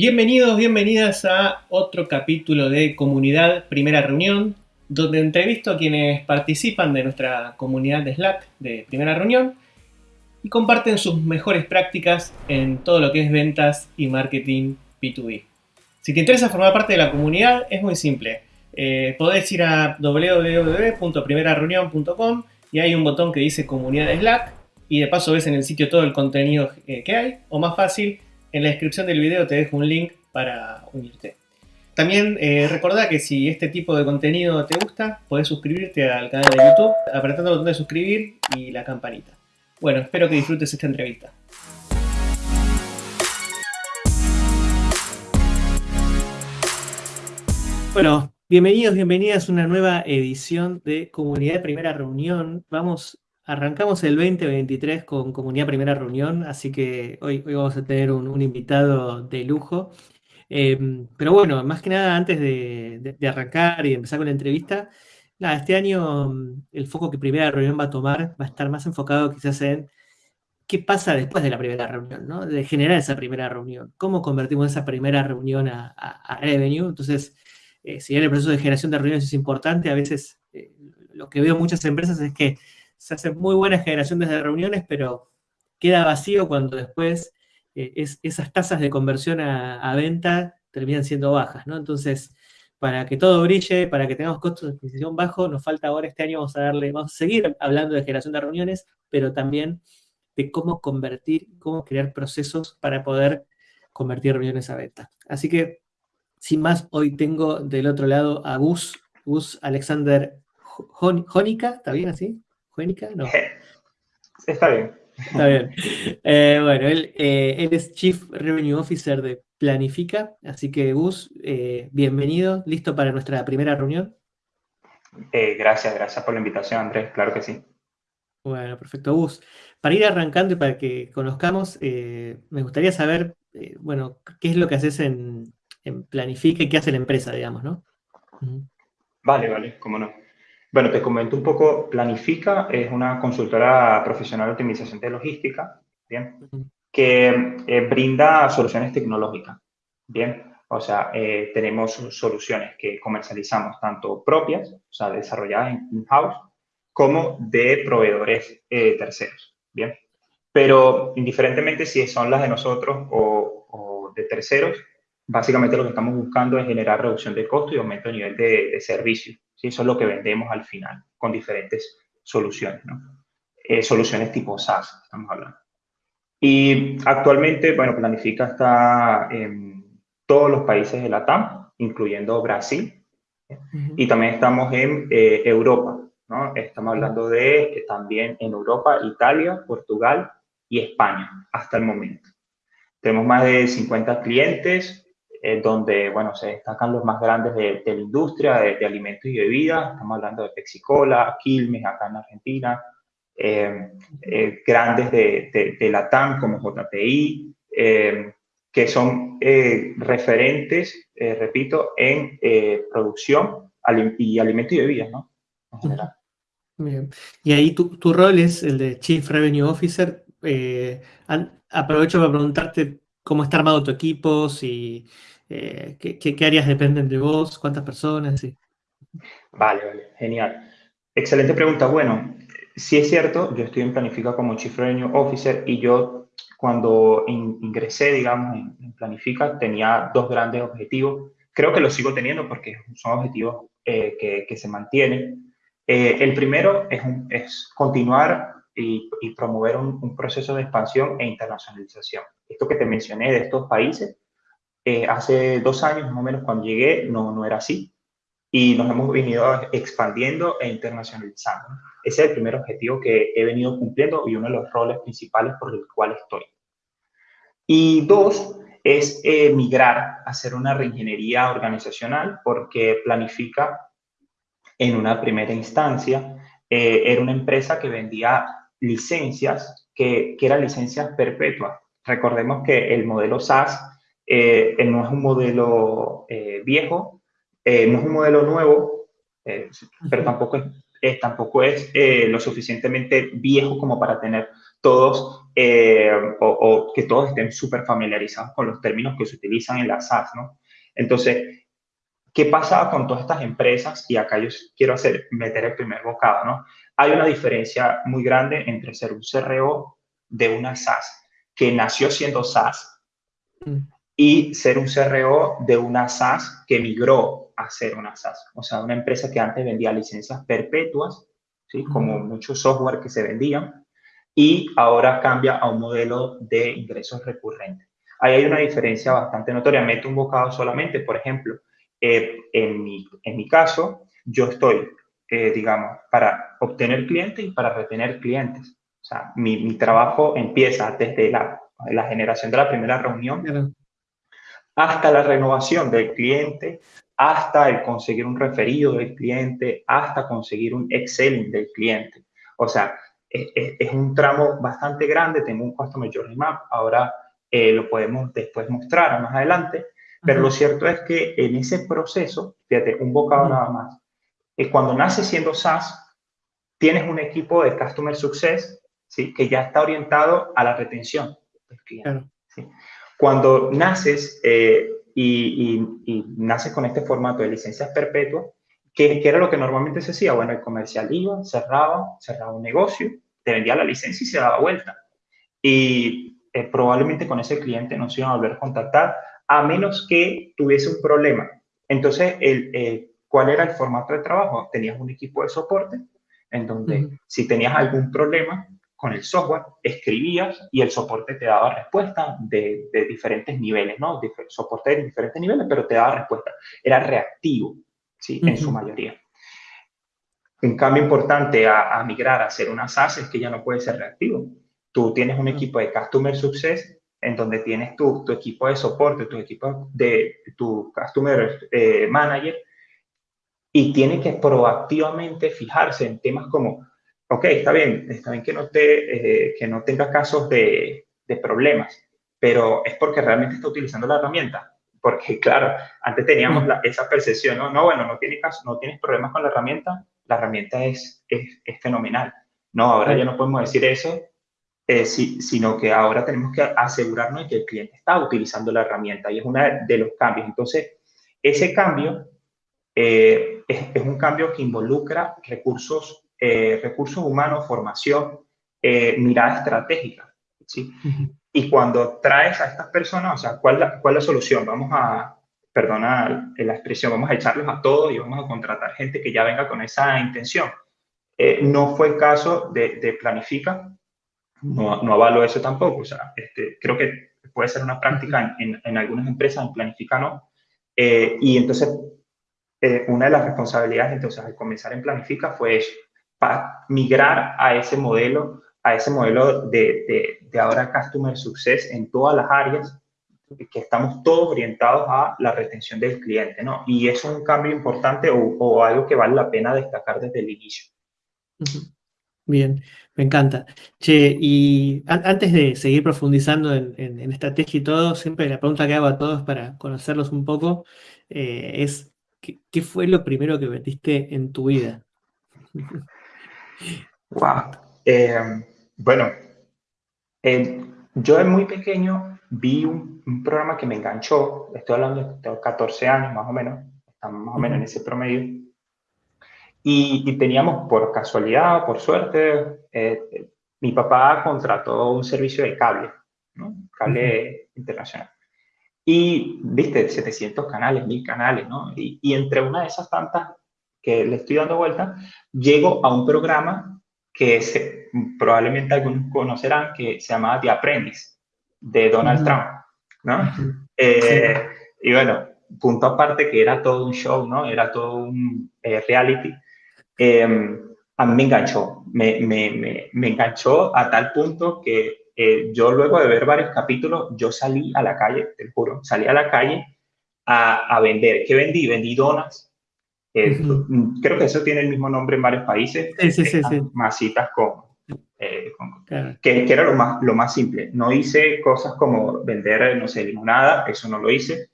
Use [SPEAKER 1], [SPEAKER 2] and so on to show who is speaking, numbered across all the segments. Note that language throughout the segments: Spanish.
[SPEAKER 1] Bienvenidos, bienvenidas a otro capítulo de Comunidad Primera Reunión, donde entrevisto a quienes participan de nuestra comunidad de Slack de Primera Reunión y comparten sus mejores prácticas en todo lo que es ventas y marketing B2B. Si te interesa formar parte de la comunidad, es muy simple. Eh, podés ir a www.primerareunión.com y hay un botón que dice Comunidad de Slack y de paso ves en el sitio todo el contenido eh, que hay, o más fácil, en la descripción del video te dejo un link para unirte. También eh, recordá que si este tipo de contenido te gusta, podés suscribirte al canal de YouTube apretando el botón de suscribir y la campanita. Bueno, espero que disfrutes esta entrevista. Bueno, bienvenidos, bienvenidas a una nueva edición de Comunidad de Primera Reunión. Vamos Arrancamos el 2023 con Comunidad Primera Reunión, así que hoy, hoy vamos a tener un, invitado de lujo. Em, pero bueno, más que nada, antes de, arrancar y empezar con la entrevista, nada, este año mm, el foco que Primera Reunión va a tomar va a estar más enfocado quizás en qué pasa después de la primera reunión, ¿no? De generar esa primera reunión. ¿Cómo convertimos esa primera reunión a, revenue? Entonces, eh, si bien el proceso de generación de reuniones es importante, a veces eh, lo que veo muchas empresas es que se hace muy buena generación desde reuniones, pero queda vacío cuando después eh, esas tasas de conversión a, venta terminan siendo bajas, ¿no? Entonces, para que todo brille, para que tengamos costos de adquisición bajos, nos falta ahora este año, vamos a darle, a seguir hablando de generación de reuniones, pero también de cómo convertir, cómo crear procesos para poder convertir reuniones a venta. Así que, sin más, hoy tengo del otro lado a Gus, Gus Alexander Jónica, ¿está bien así? No.
[SPEAKER 2] Está bien.
[SPEAKER 1] Está bien. Eh, bueno, él, eh, él, es Chief Revenue Officer de Planifica, así que Gus, eh, bienvenido, listo para nuestra primera reunión.
[SPEAKER 2] gracias, gracias por la invitación, Andrés, claro que sí.
[SPEAKER 1] Bueno, perfecto, Gus. Para ir arrancando y para que conozcamos, me gustaría saber, bueno, qué es lo que haces en, en, Planifica y qué hace la empresa, digamos, ¿no?
[SPEAKER 2] Vale, vale, cómo no. Bueno, te comento un poco. Planifica es una consultora profesional de optimización de logística, ¿bien? Que eh, brinda soluciones tecnológicas, ¿bien? O sea, eh, tenemos soluciones que comercializamos tanto propias, o sea, desarrolladas en in-house, como de proveedores eh, terceros, ¿bien? Pero indiferentemente si son las de nosotros o, o, de terceros, básicamente lo que estamos buscando es generar reducción de costo y aumento de nivel de, de servicio. ¿Sí? Eso es lo que vendemos al final, con diferentes soluciones, ¿no? Eh, soluciones tipo SaaS, estamos hablando. Y actualmente, bueno, Planifica está en todos los países de la TAM, incluyendo Brasil, y también estamos en eh, Europa, ¿no? Estamos hablando de eh, también en Europa, Italia, Portugal y España, hasta el momento. Tenemos más de 50 clientes, eh, donde, bueno, se destacan los más grandes de, la industria de, alimentos y bebidas. Estamos hablando de Pepsi-Cola, Quilmes, acá en Argentina, eh, eh, grandes de, de, la TAM como JTI, que son referentes, repito, en producción y alimentos y bebidas, ¿no? En general.
[SPEAKER 1] Bien. Y ahí tu, tu, rol es el de Chief Revenue Officer. aprovecho para preguntarte cómo está armado tu equipo, si, eh, qué, áreas dependen de vos, cuántas personas.
[SPEAKER 2] Vale, vale, genial. Excelente pregunta. Bueno, sí es cierto, yo estoy en Planifica como Chief Revenue Officer y yo cuando ingresé, digamos, en, Planifica tenía dos grandes objetivos. Creo que los sigo teniendo porque son objetivos eh, que, que, se mantienen. Eh, el primero es, es continuar y, promover un, proceso de expansión e internacionalización. Esto que te mencioné de estos países, eh, hace dos años más o menos cuando llegué no, no era así y nos hemos venido expandiendo e internacionalizando. Ese es el primer objetivo que he venido cumpliendo y uno de los roles principales por el cual estoy. Y dos, es eh, migrar hacer una reingeniería organizacional porque planifica en una primera instancia, eh, era una empresa que vendía licencias que, que eran licencias perpetuas. Recordemos que el modelo SaaS eh, no es un modelo eh, viejo, eh, no es un modelo nuevo, pero tampoco es, tampoco es lo suficientemente viejo como para tener todos o, que todos estén súper familiarizados con los términos que se utilizan en la SaaS, ¿no? Entonces, ¿qué pasaba con todas estas empresas? Y acá yo quiero hacer, meter el primer bocado, ¿no? Hay una diferencia muy grande entre ser un CRO de una SaaS, que nació siendo SaaS, mm. y ser un CRO de una SaaS que migró a ser una SaaS. O sea, una empresa que antes vendía licencias perpetuas, ¿sí? Como muchos software que se vendían, y ahora cambia a un modelo de ingresos recurrentes. Ahí hay una diferencia bastante notoria. Meto un bocado solamente, por ejemplo, eh, en, mi, en mi caso, yo estoy, eh, digamos, para obtener clientes y para retener clientes. O sea, mi, mi trabajo empieza desde la, la, generación de la primera reunión hasta la renovación del cliente, hasta el conseguir un referido del cliente, hasta conseguir un Excel del cliente. O sea, es, un tramo bastante grande, tengo un Customer Journey Map, ahora eh, lo podemos después mostrar más adelante, pero lo cierto es que en ese proceso, fíjate, un bocado nada más, es cuando naces siendo SaaS, tienes un equipo de Customer Success ¿sí? que ya está orientado a la retención del cliente. Cuando naces eh, y, y, naces con este formato de licencias perpetuas, ¿Qué, era lo que normalmente se hacía? Bueno, el comercial iba, cerraba, cerraba un negocio, te vendía la licencia y se daba vuelta. Y eh, probablemente con ese cliente no se iban a volver a contactar a menos que tuviese un problema. Entonces, el, ¿cuál era el formato de trabajo? Tenías un equipo de soporte en donde si tenías algún problema con el software, escribías y el soporte te daba respuesta de, diferentes niveles, ¿no? soporte de diferentes niveles, pero te daba respuesta. Era reactivo. ¿sí? En su mayoría. Un cambio importante a, migrar a ser una SaaS es que ya no puede ser reactivo. Tú tienes un equipo de Customer Success en donde tienes tu, tu equipo de soporte, tu equipo de tu Customer eh, Manager y tiene que proactivamente fijarse en temas como, ok, está bien, está bien que no, te, eh, que no tenga casos de, de problemas, pero es porque realmente está utilizando la herramienta porque claro, antes teníamos esa percepción, ¿no? No, bueno, no tienes, no tienes problemas con la herramienta, la herramienta es, es, es fenomenal. No, ahora ya no podemos decir eso, eh, sino que ahora tenemos que asegurarnos de que el cliente está utilizando la herramienta y es uno de los cambios. Entonces, ese cambio eh, es, es, un cambio que involucra recursos, eh, recursos humanos, formación, mirada estratégica. ¿sí? Y cuando traes a estas personas, o sea, ¿cuál, la, cuál la solución? Vamos a, perdona la expresión, vamos a echarlos a todos y vamos a contratar gente que ya venga con esa intención. Eh, no fue el caso de, de Planifica, no, no, avalo eso tampoco, o sea, este, creo que puede ser una práctica en, en, algunas empresas, en Planifica no. Eh, y entonces, eh, una de las responsabilidades, entonces, al comenzar en Planifica fue para migrar a ese modelo a ese modelo de, de, ahora Customer Success en todas las áreas, que estamos todos orientados a la retención del cliente, ¿no? Y eso es un cambio importante o, algo que vale la pena destacar desde el inicio.
[SPEAKER 1] Bien, me encanta. Che, y antes de seguir profundizando en, en, estrategia y todo, siempre la pregunta que hago a todos para conocerlos un poco eh, es, ¿qué, ¿qué, fue lo primero que metiste en tu vida?
[SPEAKER 2] Wow. Eh, bueno, eh, yo de muy pequeño vi un, programa que me enganchó, estoy hablando de 14 años más o menos, estamos más o menos en ese promedio, y, teníamos por casualidad, por suerte, eh, mi papá contrató un servicio de cable, ¿no? cable internacional. Y, viste, 700 canales, 1000 canales, ¿no? Y, y entre una de esas tantas que le estoy dando vuelta, llego a un programa que se, probablemente algunos conocerán, que se llamaba The Apprentice, de Donald Trump, ¿no? Eh, y bueno, punto aparte que era todo un show, ¿no? Era todo un eh, reality. Em, a mí me enganchó, me, me, me, enganchó a tal punto que eh, yo luego de ver varios capítulos, yo salí a la calle, te juro, salí a la calle a, a vender. ¿Qué vendí? Vendí donas, Mm, creo que eso tiene el mismo nombre en varios países.
[SPEAKER 1] Sí, sí, sí,
[SPEAKER 2] Masitas con... Eh, que, que, era lo más, lo más simple. No hice cosas como vender, no sé, limonada, eso no lo hice,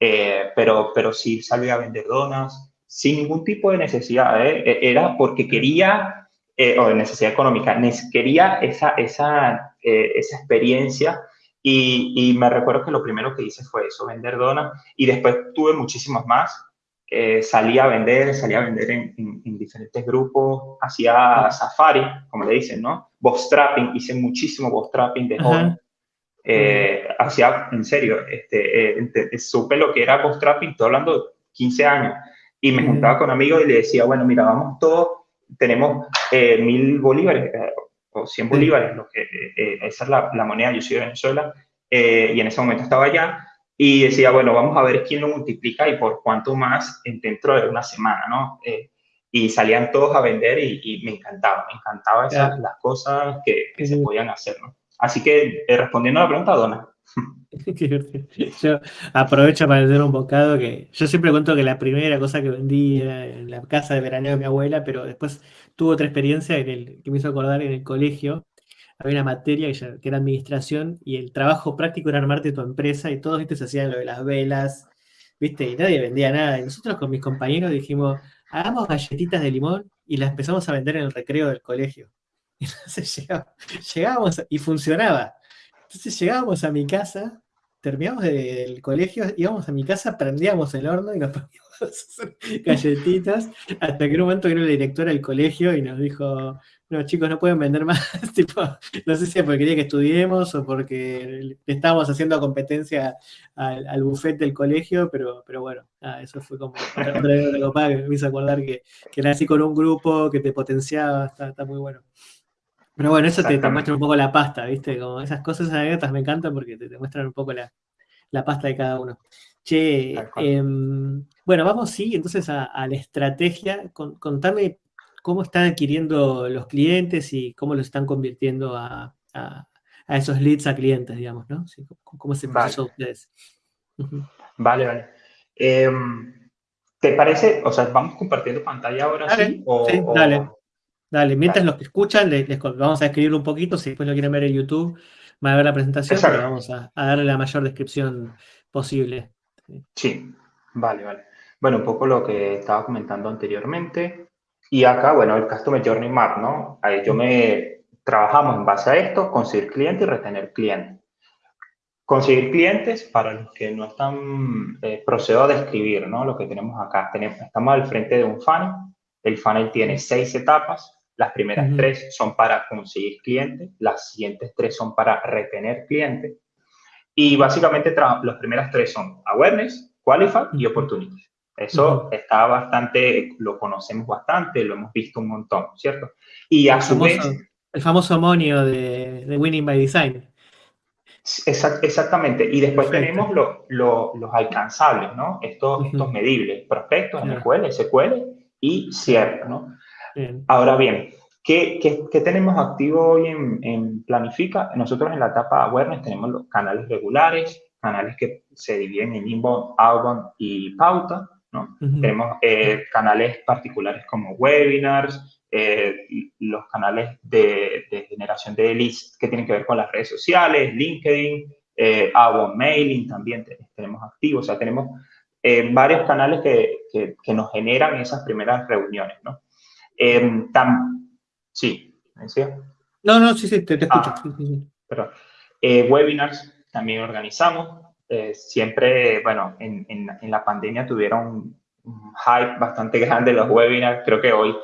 [SPEAKER 2] eh, pero, pero sí salí a vender donas sin ningún tipo de necesidad. ¿eh? E, era porque quería eh, o de necesidad económica, quería esa, esa, eh, esa experiencia. Y, y, me recuerdo que lo primero que hice fue eso, vender donas y después tuve muchísimos más. Eh, salí a vender, salí a vender en, en, diferentes grupos, hacía safari, como le dicen, ¿no? Bootstrapping, hice muchísimo bootstrapping de joven. Eh, hacía, en serio, este, eh, supe lo que era bootstrapping, estoy hablando de 15 años, y me juntaba con amigos y le decía, bueno, mira, vamos todos, tenemos eh, mil bolívares o 100 bolívares, lo que, esa es la, la, moneda, yo soy de Venezuela, y en ese momento estaba allá, y decía, bueno, vamos a ver quién lo multiplica y por cuánto más dentro de una semana, ¿no? y salían todos a vender y, me encantaba, me encantaba esas, las cosas que, que se podían hacer, ¿no? Así que eh, respondiendo a la pregunta, Dona.
[SPEAKER 1] yo aprovecho para decir un bocado que yo siempre cuento que la primera cosa que vendí era en la casa de veraneo de mi abuela, pero después tuve otra experiencia en el, que me hizo acordar en el colegio. Había una materia que, era administración y el trabajo práctico era armarte tu empresa y todos ¿viste? se hacían lo de las velas, ¿viste? Y nadie vendía nada. Y nosotros con mis compañeros dijimos, hagamos galletitas de limón y las empezamos a vender en el recreo del colegio. Entonces llegábamos, y funcionaba. Entonces llegábamos a mi casa, terminamos del colegio, íbamos a mi casa, prendíamos el horno y nos poníamos galletitas, hasta que en un momento vino la directora del colegio y nos dijo, no chicos, no pueden vender más, tipo, no sé si es porque quería que estudiemos o porque estábamos haciendo competencia al, al buffet del colegio, pero, pero bueno, eso fue como otra copada que me hizo acordar que, que, era con un grupo que te potenciaba, está, está muy bueno. Pero bueno, eso te, muestra un poco la pasta, ¿viste? Como esas cosas, esas anécdotas me encantan porque te, muestran un poco la, pasta de cada uno. Che, em, bueno, vamos sí, entonces a, la estrategia. contame cómo están adquiriendo los clientes y cómo los están convirtiendo a, esos leads a clientes, digamos, ¿no? ¿Cómo se proceso ustedes?
[SPEAKER 2] Vale, vale. Em, ¿Te parece? O sea, vamos compartiendo pantalla ahora sí.
[SPEAKER 1] sí, dale. Dale, mientras los que escuchan, les, vamos a escribirlo un poquito, si después lo quieren ver en YouTube, van a ver la presentación, pero vamos a, darle la mayor descripción posible.
[SPEAKER 2] Sí, vale, vale. Bueno, un poco lo que estaba comentando anteriormente. Y acá, bueno, el Customer Journey Map, ¿no? Ahí yo me trabajamos en base a esto, conseguir clientes y retener clientes. Conseguir clientes, para los que no están, eh, procedo a describir, ¿no? Lo que tenemos acá. Tenemos, estamos al frente de un funnel. El funnel tiene seis etapas. Las primeras tres son para conseguir clientes, las siguientes tres son para retener clientes. Y básicamente las primeras tres son awareness, qualify y opportunity. Eso está bastante, lo conocemos bastante, lo hemos visto un montón, ¿cierto? Y a el su
[SPEAKER 1] famoso, vez... El famoso monio de, de Winning by Design.
[SPEAKER 2] exactamente. Y después tenemos los alcanzables, ¿no? Estos, estos medibles, prospectos, MQL, SQL y cierre, ¿no? Ahora bien, ¿qué, qué, tenemos activo hoy en, Planifica? Nosotros en la etapa awareness tenemos los canales regulares, canales que se dividen en inbound, outbound y pauta, ¿no? Tenemos eh, canales particulares como webinars, eh, los canales de, generación de leads que tienen que ver con las redes sociales, LinkedIn, eh, outbound mailing también tenemos activos, o sea, tenemos eh, varios canales que, que, que, nos generan esas primeras reuniones, ¿no? Eh, sí, ¿me decía?
[SPEAKER 1] No, no, sí, sí, te, escucho.
[SPEAKER 2] Ah, eh, webinars también organizamos. Eh, siempre, bueno, en, en, la pandemia tuvieron un hype bastante grande los webinars. Creo que hoy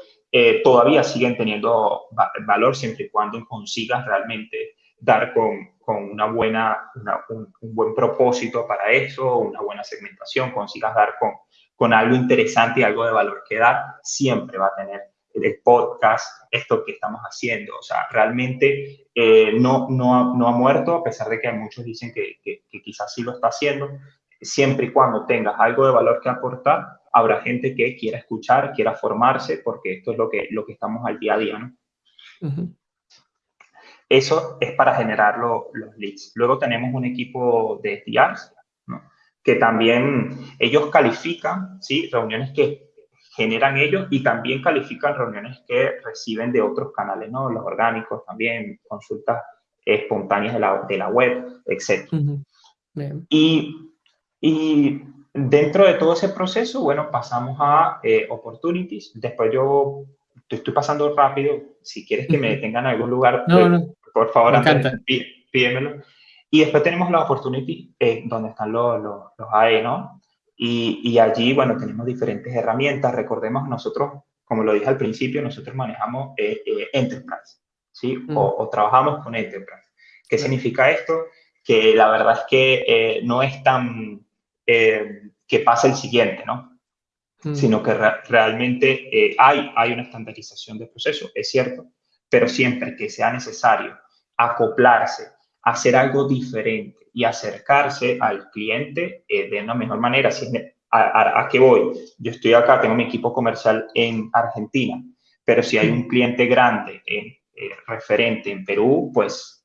[SPEAKER 2] todavía siguen teniendo valor siempre y cuando consigas realmente dar con, con una buena, un, un, buen propósito para eso, una buena segmentación, consigas dar con, con algo interesante y algo de valor que dar, siempre va a tener el podcast, esto que estamos haciendo. O sea, realmente eh, no, no, ha, no, ha, muerto, a pesar de que muchos dicen que, que, quizás sí lo está haciendo. Siempre y cuando tengas algo de valor que aportar, habrá gente que quiera escuchar, quiera formarse, porque esto es lo que, lo que estamos al día a día, ¿no? Eso es para generar los leads. Luego tenemos un equipo de SDRs, ¿no? que también ellos califican, ¿sí? Reuniones que generan ellos y también califican reuniones que reciben de otros canales, ¿no? Los orgánicos también, consultas espontáneas de la, de la web, etc. y, y, dentro de todo ese proceso, bueno, pasamos a eh, opportunities. Después yo estoy pasando rápido, si quieres que me detengan en algún lugar, pues, por favor, antes, pídemelo. Y después tenemos la Opportunity, eh, donde están los, los, los AE, ¿no? Y, y, allí, bueno, tenemos diferentes herramientas. Recordemos, nosotros, como lo dije al principio, nosotros manejamos eh, eh, Enterprise, ¿sí? Mm. O, trabajamos con Enterprise. ¿Qué significa esto? Que la verdad es que no es tan que pasa el siguiente, ¿no? Mm. Sino que realmente hay, hay una estandarización del proceso, es cierto, pero siempre que sea necesario acoplarse hacer algo diferente y acercarse al cliente eh, de una mejor manera. Si a, qué voy? Yo estoy acá, tengo mi equipo comercial en Argentina, pero si hay un cliente grande, eh, eh, referente en Perú, pues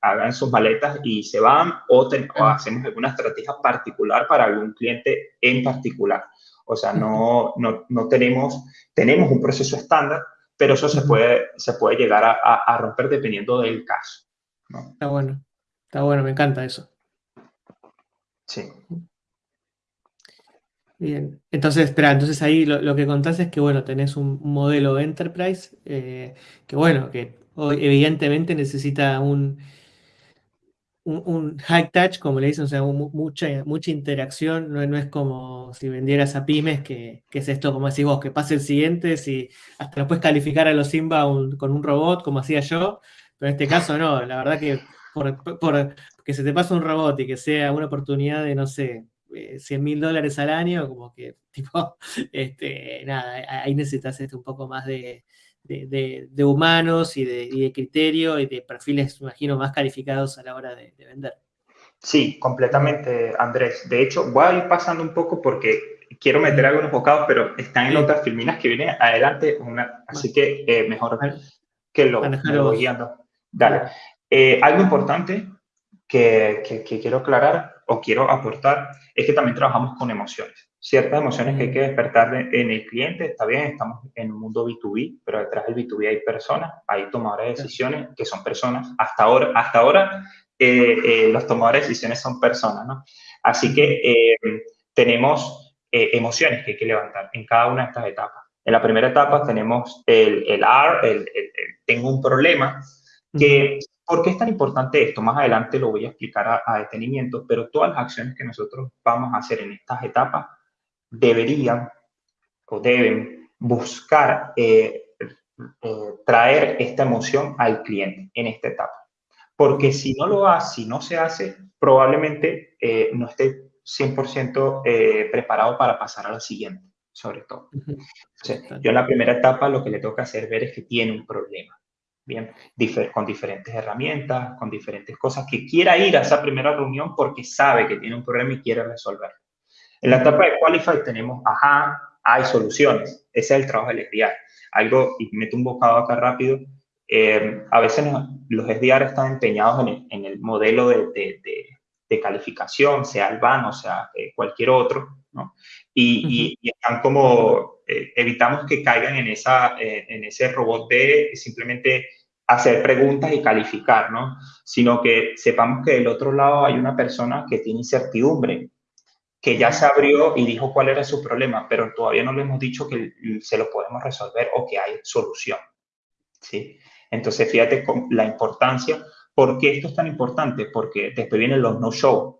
[SPEAKER 2] hagan sus maletas y se van o, hacemos alguna estrategia particular para algún cliente en particular. O sea, no, no, no tenemos, tenemos un proceso estándar, pero eso se puede, se puede llegar a, a romper dependiendo del caso.
[SPEAKER 1] Está bueno, está bueno, me encanta eso.
[SPEAKER 2] Sí.
[SPEAKER 1] Bien, entonces, espera, entonces ahí lo, que contás es que, bueno, tenés un, modelo Enterprise, eh, que bueno, que evidentemente necesita un, un, high touch, como le dicen, o sea, mucha, mucha interacción, no, no, es como si vendieras a pymes, que, es esto, como decís vos, que pase el siguiente, si hasta lo puedes calificar a los Simba con un robot, como hacía yo, pero en este caso no, la verdad que por, que se te pase un robot y que sea una oportunidad de, no sé, 100 eh, mil dólares al año, como que, tipo, este, nada, ahí necesitas este, un poco más de, de, humanos y de, criterio y de perfiles, imagino, más calificados a la hora de, vender.
[SPEAKER 2] Sí, completamente, Andrés. De hecho, voy a ir pasando un poco porque quiero meter algunos bocados, pero están en otras filminas que vienen adelante, una, así que eh, mejor que lo, lo guiando. Dale. Eh, algo importante que, que, quiero aclarar o quiero aportar es que también trabajamos con emociones. Ciertas emociones que hay que despertar en el cliente, está bien, estamos en un mundo B2B, pero detrás del B2B hay personas, hay tomadores de decisiones que son personas. Hasta ahora, hasta ahora eh, eh, los tomadores de decisiones son personas, ¿no? Así que tenemos emociones que hay que levantar en cada una de estas etapas. En la primera etapa tenemos el, el R, el, el, tengo un problema, que, ¿por qué es tan importante esto? Más adelante lo voy a explicar a, detenimiento, pero todas las acciones que nosotros vamos a hacer en estas etapas deberían o deben buscar eh, eh, traer esta emoción al cliente en esta etapa. Porque si no lo hace, si no se hace, probablemente eh, no esté 100% preparado para pasar a la siguiente sobre todo. yo en la primera etapa lo que le toca hacer ver es que tiene un problema, bien, con diferentes herramientas, con diferentes cosas, que quiera ir a esa primera reunión porque sabe que tiene un problema y quiere resolverlo. En la etapa de Qualify tenemos, ajá, hay soluciones, ese es el trabajo del SDR. Algo, y meto un bocado acá rápido, eh, a veces los SDR están empeñados en el, modelo de, de, calificación, sea el o sea eh, cualquier otro, ¿no? y, están como, eh, evitamos que caigan en, esa, eh, en ese robot de simplemente hacer preguntas y calificar, ¿no? Sino que sepamos que del otro lado hay una persona que tiene incertidumbre, que ya se abrió y dijo cuál era su problema, pero todavía no le hemos dicho que se lo podemos resolver o que hay solución, ¿sí? Entonces, fíjate con la importancia. ¿Por qué esto es tan importante? Porque después vienen los no-show.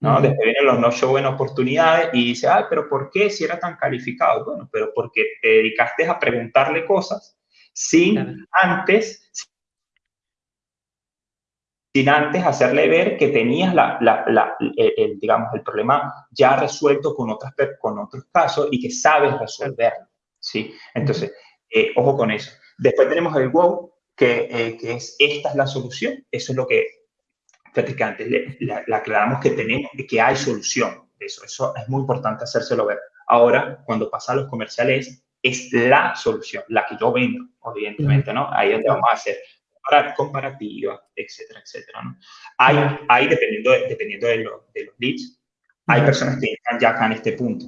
[SPEAKER 2] ¿No? Después vienen los no show en oportunidades y dice, ay, pero ¿por qué si era tan calificado? Bueno, pero porque te dedicaste a preguntarle cosas sin antes, sin antes hacerle ver que tenías la, la, el, digamos, el problema ya resuelto con, otras, con otros casos y que sabes resolverlo, ¿sí? Entonces, eh, ojo con eso. Después tenemos el wow, que, eh, que es, esta es la solución. Eso es lo que que antes le, aclaramos que tenemos, que hay solución. Eso, eso es muy importante hacérselo ver. Ahora, cuando pasa a los comerciales, es la solución, la que yo vendo, evidentemente, ¿no? Ahí es donde vamos a hacer comparativa, etcétera, etcétera, ¿no? Hay, hay dependiendo, de, dependiendo de, de, los leads, hay personas que están ya acá en este punto.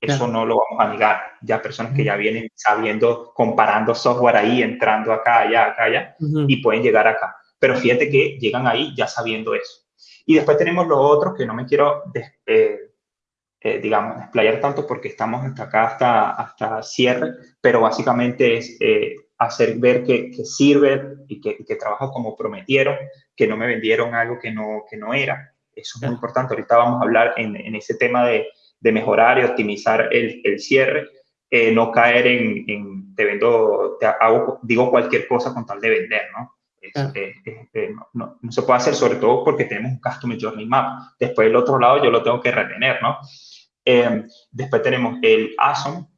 [SPEAKER 2] Eso no lo vamos a negar. Ya personas que ya vienen sabiendo, comparando software ahí, entrando acá, allá, acá, allá, y pueden llegar acá. Pero fíjate que llegan ahí ya sabiendo eso. Y después tenemos los otros que no me quiero eh, eh, digamos, explayar tanto porque estamos hasta acá, hasta, hasta cierre, pero básicamente es eh, hacer ver que, que sirve y que, que, trabaja como prometieron, que no me vendieron algo que no, que no era. Eso es muy importante. Ahorita vamos a hablar en, en ese tema de, de, mejorar y optimizar el, el cierre, eh, no caer en, en, te vendo, te hago, digo cualquier cosa con tal de vender, ¿no? No, no, se puede hacer, sobre todo porque tenemos un Customer Journey Map. Después, el otro lado, yo lo tengo que retener, ¿no? Eh, después tenemos el ASON,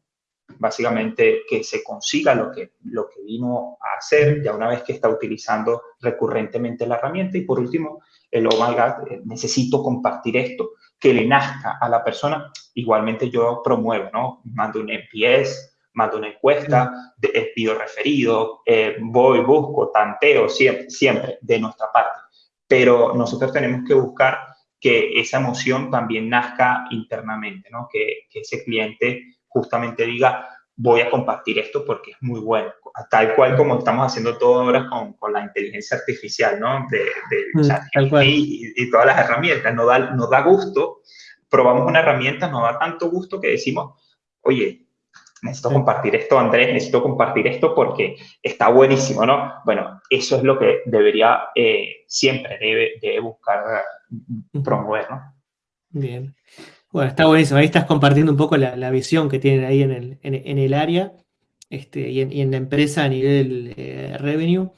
[SPEAKER 2] básicamente que se consiga lo que, lo que vino a hacer ya una vez que está utilizando recurrentemente la herramienta. Y por último, el oh my God, eh, necesito compartir esto, que le nazca a la persona. Igualmente yo promuevo, ¿no? Mando un NPS, mando una encuesta, de, pido referido, eh, voy, busco, tanteo, siempre, siempre de nuestra parte. Pero nosotros tenemos que buscar que esa emoción también nazca internamente, ¿no? Que, que, ese cliente justamente diga, voy a compartir esto porque es muy bueno, tal cual como estamos haciendo todo ahora con, con la inteligencia artificial, ¿no? De, de mm, y, y, todas las herramientas, nos da, nos da gusto, probamos una herramienta, nos da tanto gusto que decimos, oye, necesito compartir esto, Andrés, necesito compartir esto porque está buenísimo, ¿no? Bueno, eso es lo que debería, eh, siempre debe, debe buscar promover, ¿no?
[SPEAKER 1] Bien. Bueno, está buenísimo. Ahí estás compartiendo un poco la, la visión que tienen ahí en el, en, el área este, y, en, y, en, la empresa a nivel eh, revenue.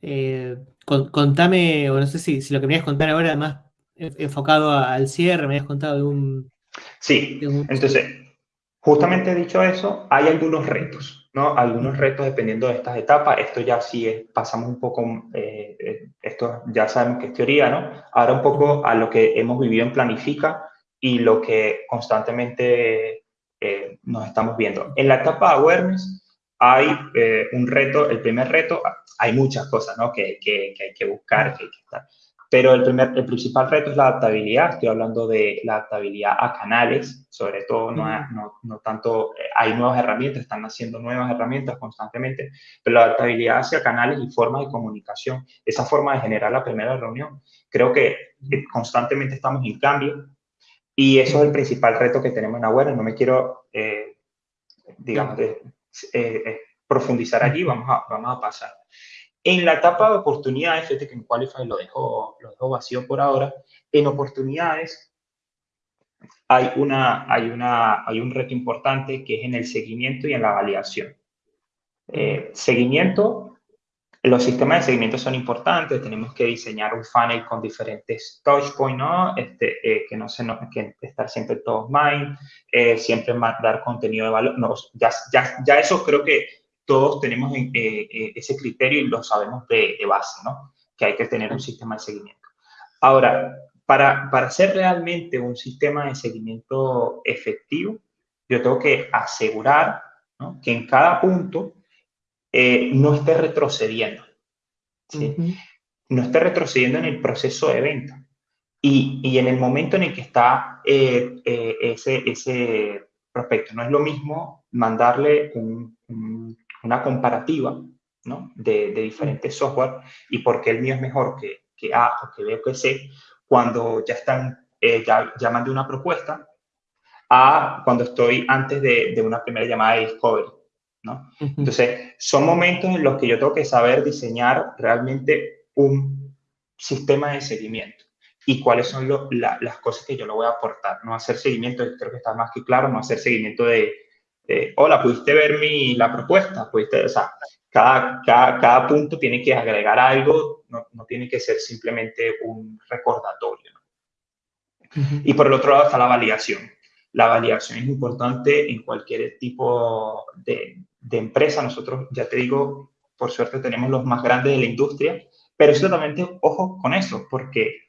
[SPEAKER 1] Eh, contame, o no sé si, si, lo que me ibas a contar ahora, además enfocado al cierre, me habías contado de un...
[SPEAKER 2] Sí, de un, entonces, Justamente dicho eso, hay algunos retos, ¿no? Algunos retos dependiendo de estas etapas. Esto ya sí es, pasamos un poco, eh, eh, esto ya sabemos que es teoría, ¿no? Ahora un poco a lo que hemos vivido en Planifica y lo que constantemente eh, nos estamos viendo. En la etapa de awareness hay eh, un reto, el primer reto, hay muchas cosas, ¿no? Que, que hay que buscar, que hay que estar. Pero el, primer, el principal reto es la adaptabilidad. Estoy hablando de la adaptabilidad a canales, sobre todo, no, no, no tanto, eh, hay nuevas herramientas, están haciendo nuevas herramientas constantemente, pero la adaptabilidad hacia canales y formas de comunicación, esa forma de generar la primera reunión. Creo que constantemente estamos en cambio y eso es el principal reto que tenemos en Awareness. No me quiero, eh, digamos, eh, eh, profundizar allí, vamos a, vamos a pasar. En la etapa de oportunidades, fíjate que en Qualify lo dejo, lo dejo vacío por ahora, en oportunidades hay, una, hay, una, hay un reto importante que es en el seguimiento y en la validación. Eh, seguimiento, los sistemas de seguimiento son importantes, tenemos que diseñar un funnel con diferentes touch points, ¿no? Este, eh, que no se no, que estar siempre todos mind, eh, siempre dar contenido de valor. No, ya, ya, ya eso creo que todos tenemos eh, eh, ese criterio y lo sabemos de, de, base, ¿no? Que hay que tener un sistema de seguimiento. Ahora, para, para hacer realmente un sistema de seguimiento efectivo, yo tengo que asegurar ¿no? que en cada punto eh, no esté retrocediendo. ¿sí? Uh -huh. No esté retrocediendo en el proceso de venta. Y, y en el momento en el que está eh, eh, ese, ese prospecto, no es lo mismo mandarle un, un una comparativa ¿no? de, de, diferentes software y por qué el mío es mejor que, que A o que B o que C, cuando ya están, eh, ya llaman de una propuesta, a cuando estoy antes de, de una primera llamada de discovery. ¿no? Uh -huh. Entonces, son momentos en los que yo tengo que saber diseñar realmente un sistema de seguimiento y cuáles son lo, la, las cosas que yo le voy a aportar. No hacer seguimiento, creo que está más que claro, no hacer seguimiento de, eh, hola, ¿pudiste ver mi, la propuesta? ¿Pudiste, o sea, cada, cada, cada, punto tiene que agregar algo, no, no, tiene que ser simplemente un recordatorio. ¿no? Uh -huh. Y por el otro lado está la validación. La validación es importante en cualquier tipo de, de empresa. Nosotros, ya te digo, por suerte tenemos los más grandes de la industria, pero también, ojo con eso, porque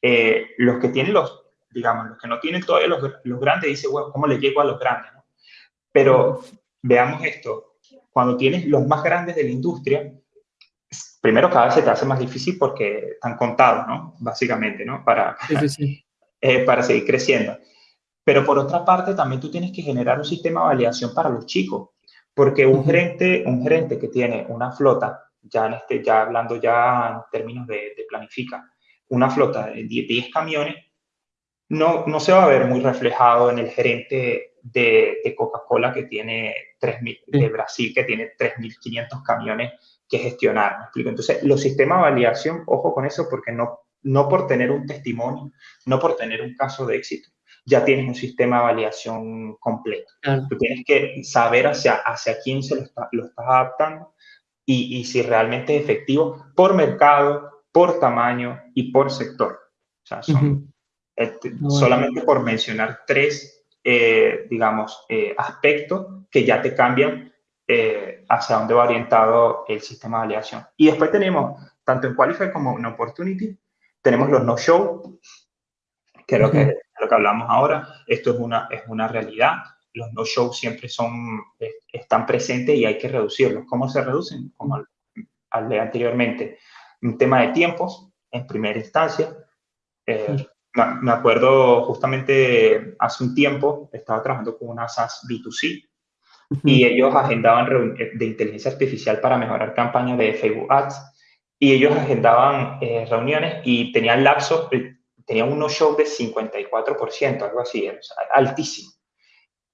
[SPEAKER 2] eh, los que tienen los, digamos, los que no tienen todavía los, los grandes, dicen, bueno, ¿cómo le llego a los grandes? Pero veamos esto, cuando tienes los más grandes de la industria, primero cada vez se te hace más difícil porque están contados, ¿no? Básicamente, ¿no? Para, sí, sí. Eh, para seguir creciendo. Pero por otra parte, también tú tienes que generar un sistema de validación para los chicos, porque un, uh -huh. gerente, un gerente que tiene una flota, ya, en este, ya hablando ya en términos de, de planifica, una flota de 10 camiones, no, no se va a ver muy reflejado en el gerente de, de Coca-Cola que tiene 3.000, de Brasil que tiene 3.500 camiones que gestionar. ¿me explico? Entonces, los sistemas de validación, ojo con eso, porque no, no por tener un testimonio, no por tener un caso de éxito, ya tienes un sistema de validación completo. Tú tienes que saber hacia, hacia quién se lo, está, lo estás adaptando y, y, si realmente es efectivo por mercado, por tamaño y por sector. O sea, son, este, solamente por mencionar tres, eh, digamos, eh, aspectos que ya te cambian eh, hacia dónde va orientado el sistema de validación. Y después tenemos, tanto en Qualify como en Opportunity, tenemos los no-show, que es lo que, lo que hablamos ahora. Esto es una, es una realidad. Los no-show siempre son, están presentes y hay que reducirlos. ¿Cómo se reducen? Como al, de anteriormente. Un tema de tiempos, en primera instancia. Eh, me acuerdo justamente hace un tiempo, estaba trabajando con una SaaS B2C y ellos agendaban de inteligencia artificial para mejorar campañas de Facebook Ads y ellos agendaban eh, reuniones y tenían lapsos, eh, tenían unos shows de 54%, algo así, altísimo.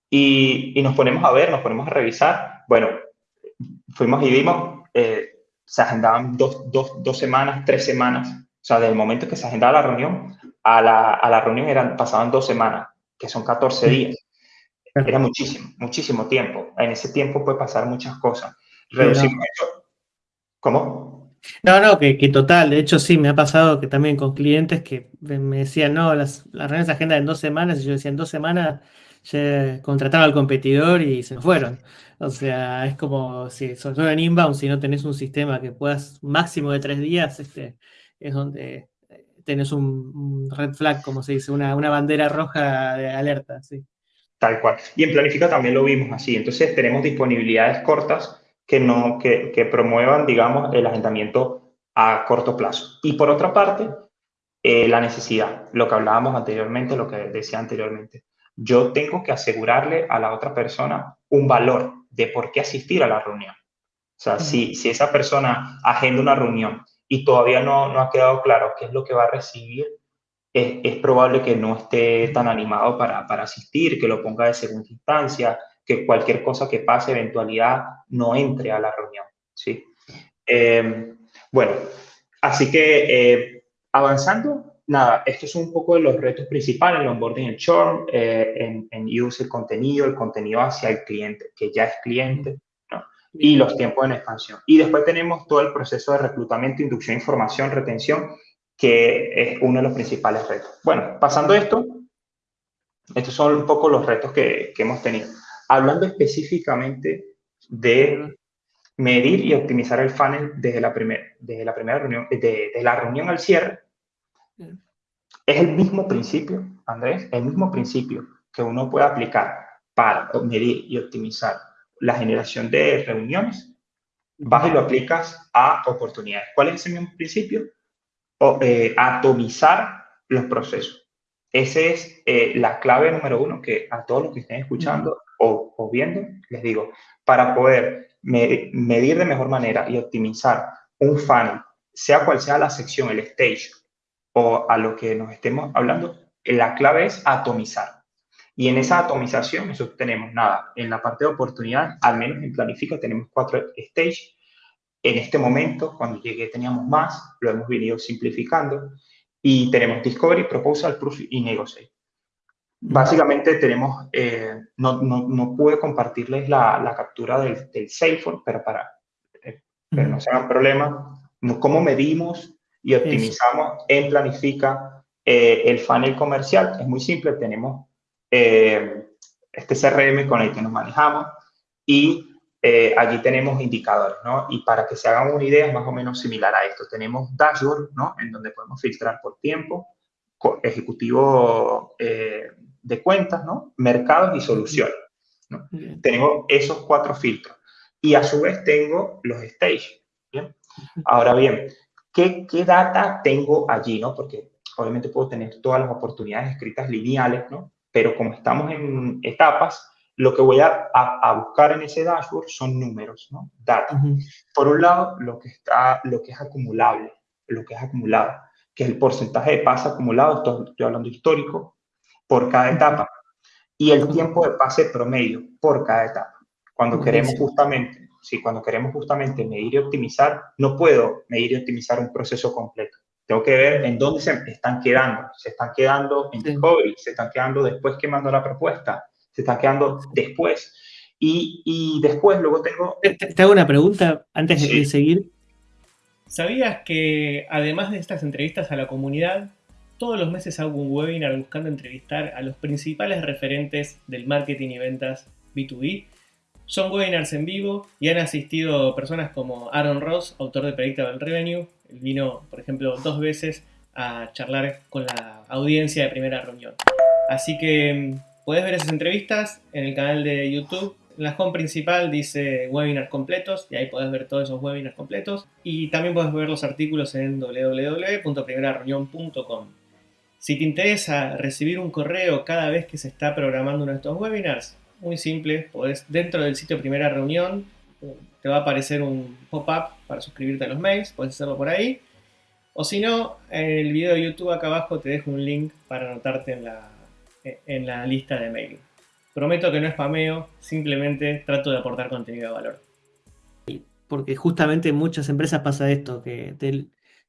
[SPEAKER 2] Y, y, nos ponemos a ver, nos ponemos a revisar. Bueno, fuimos y vimos, eh, se agendaban dos, dos, dos, semanas, tres semanas. O sea, desde el momento que se agendaba la reunión a la, a la reunión eran, pasaban dos semanas, que son 14 días. Era muchísimo, muchísimo tiempo. En ese tiempo puede pasar muchas cosas. Reducimos ¿Cómo?
[SPEAKER 1] No, no, que, que, total. De hecho, sí, me ha pasado que también con clientes que me decían, no, las, las reuniones agendan en dos semanas. Y yo decía, en dos semanas ya contrataron al competidor y se fueron. O sea, es como, si, sobre todo en inbound, si no tenés un sistema que puedas máximo de tres días, este, es donde tenés un, red flag, como se dice, una, una bandera roja de alerta, sí.
[SPEAKER 2] Tal cual. Y en Planifica también lo vimos así. Entonces tenemos disponibilidades cortas que, no, que, que promuevan, digamos, el agendamiento a corto plazo. Y por otra parte, eh, la necesidad, lo que hablábamos anteriormente, lo que decía anteriormente. Yo tengo que asegurarle a la otra persona un valor de por qué asistir a la reunión. O sea, si, si esa persona agenda una reunión y todavía no, no ha quedado claro qué es lo que va a recibir, es, probable que no esté tan animado para, para, asistir, que lo ponga de segunda instancia, que cualquier cosa que pase, eventualidad, no entre a la reunión. ¿sí? Em, bueno, así que eh, avanzando, nada, estos son un poco de los retos principales, el onboarding, el churn, eh, en, en use el contenido, el contenido hacia el cliente, que ya es cliente. Y los tiempos en expansión. Y después tenemos todo el proceso de reclutamiento, inducción, información, retención que es uno de los principales retos. Bueno, pasando esto, estos son un poco los retos que, que hemos tenido. Hablando específicamente de medir y optimizar el funnel desde la, primer, desde la primera reunión, de, de la reunión al cierre, es el mismo principio, Andrés, el mismo principio que uno puede aplicar para medir y optimizar la generación de reuniones, vas y lo aplicas a oportunidades. ¿Cuál es ese mismo principio? Eh, atomizar los procesos. Esa es eh, la clave número uno que a todos los que estén escuchando o, viendo, les digo, para poder medir de mejor manera y optimizar un funnel, sea cual sea la sección, el stage o a lo que nos estemos hablando, la clave es atomizar. Y en esa atomización nosotros tenemos nada, en la parte de oportunidad, al menos en Planifica tenemos cuatro stages. En este momento, cuando llegué teníamos más, lo hemos venido simplificando. Y tenemos Discovery, Proposal, Proof y Negotiate. Básicamente tenemos, eh, no, no, no, pude compartirles la, la captura del, del Salesforce, pero para eh, pero no sea un problema, cómo medimos y optimizamos en Planifica eh, el funnel comercial. Es muy simple, tenemos este CRM con el que nos manejamos y eh, allí tenemos indicadores, ¿no? Y para que se hagan una idea, es más o menos similar a esto. Tenemos dashboard, ¿no? En donde podemos filtrar por tiempo, ejecutivo eh, de cuentas, ¿no? Mercados y soluciones. ¿no? Tengo esos cuatro filtros. Y a su vez tengo los stages. ¿bien? Ahora bien, ¿qué, ¿qué data tengo allí, no? Porque obviamente puedo tener todas las oportunidades escritas lineales, ¿no? Pero como estamos en etapas, lo que voy a, a, buscar en ese dashboard son números, ¿no? Data. Por un lado, lo que, está, lo que es acumulable, lo que es acumulado, que es el porcentaje de paz acumulado, estoy hablando histórico, por cada etapa y el tiempo de pase promedio por cada etapa. Cuando queremos justamente, sí, cuando queremos justamente medir y optimizar, no puedo medir y optimizar un proceso completo. Tengo que ver en dónde se están quedando. Se están quedando en discovery, se están quedando después que mando la propuesta, se están quedando después. Y, y después luego tengo...
[SPEAKER 1] Te, hago una pregunta antes de seguir.
[SPEAKER 3] ¿Sabías que además de estas entrevistas a la comunidad, todos los meses hago un webinar buscando entrevistar a los principales referentes del marketing y ventas B2B? Son webinars en vivo y han asistido personas como Aaron Ross, autor de Predictable Revenue. Vino, por ejemplo, dos veces a charlar con la audiencia de primera reunión. Así que mm, puedes ver esas entrevistas en el canal de YouTube. En la home principal dice webinars completos y ahí puedes ver todos esos webinars completos. Y también puedes ver los artículos en www.primerareunión.com. Si te interesa recibir un correo cada vez que se está programando uno de estos webinars, muy simple, podés, dentro del sitio Primera Reunión, te va a aparecer un pop-up para suscribirte a los mails, puedes hacerlo por ahí. O si no, en el video de YouTube acá abajo te dejo un link para anotarte en la, en la lista de mail. Prometo que no es spameo, simplemente trato de aportar contenido de valor.
[SPEAKER 1] Porque justamente en muchas empresas pasa esto, que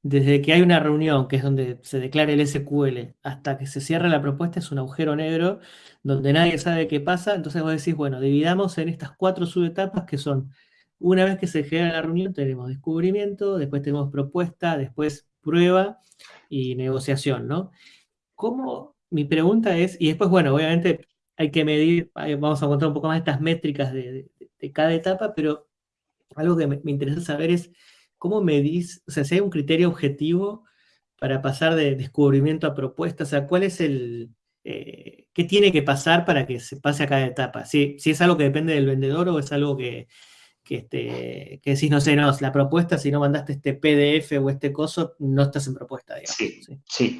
[SPEAKER 1] desde que hay una reunión, que es donde se declara el SQL, hasta que se cierra la propuesta, es un agujero negro donde nadie sabe qué pasa. Entonces vos decís, bueno, dividamos en estas cuatro subetapas que son, una vez que se genera la reunión, tenemos descubrimiento, después tenemos propuesta, después prueba y negociación, ¿no? ¿Cómo? Mi pregunta es, y después, bueno, obviamente hay que medir, vamos a encontrar un poco más estas métricas de, cada etapa, pero algo que me interesa saber es ¿cómo medís, o sea, si hay un criterio objetivo para pasar de descubrimiento a propuesta? O sea, ¿cuál es el, eh, qué tiene que pasar para que se pase a cada etapa? Si, si es algo que depende del vendedor o es algo que, que, este, que decís, no sé, no, la propuesta, si no mandaste este PDF o este coso, no estás en propuesta, digamos.
[SPEAKER 2] Sí, sí,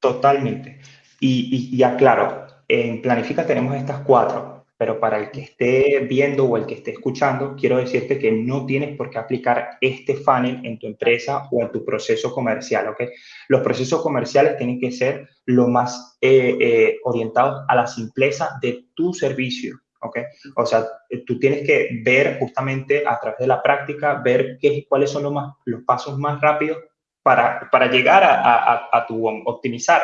[SPEAKER 2] totalmente. Y, y, aclaro, en Planifica tenemos estas cuatro pero para el que esté viendo o el que esté escuchando, quiero decirte que no tienes por qué aplicar este funnel en tu empresa o en tu proceso comercial, ¿ok? Los procesos comerciales tienen que ser lo más eh, eh, orientados a la simpleza de tu servicio, ¿ok? O sea, tú tienes que ver justamente a través de la práctica, ver qué, cuáles son los, más, los pasos más rápidos para, para llegar a, a, a, tu optimizar.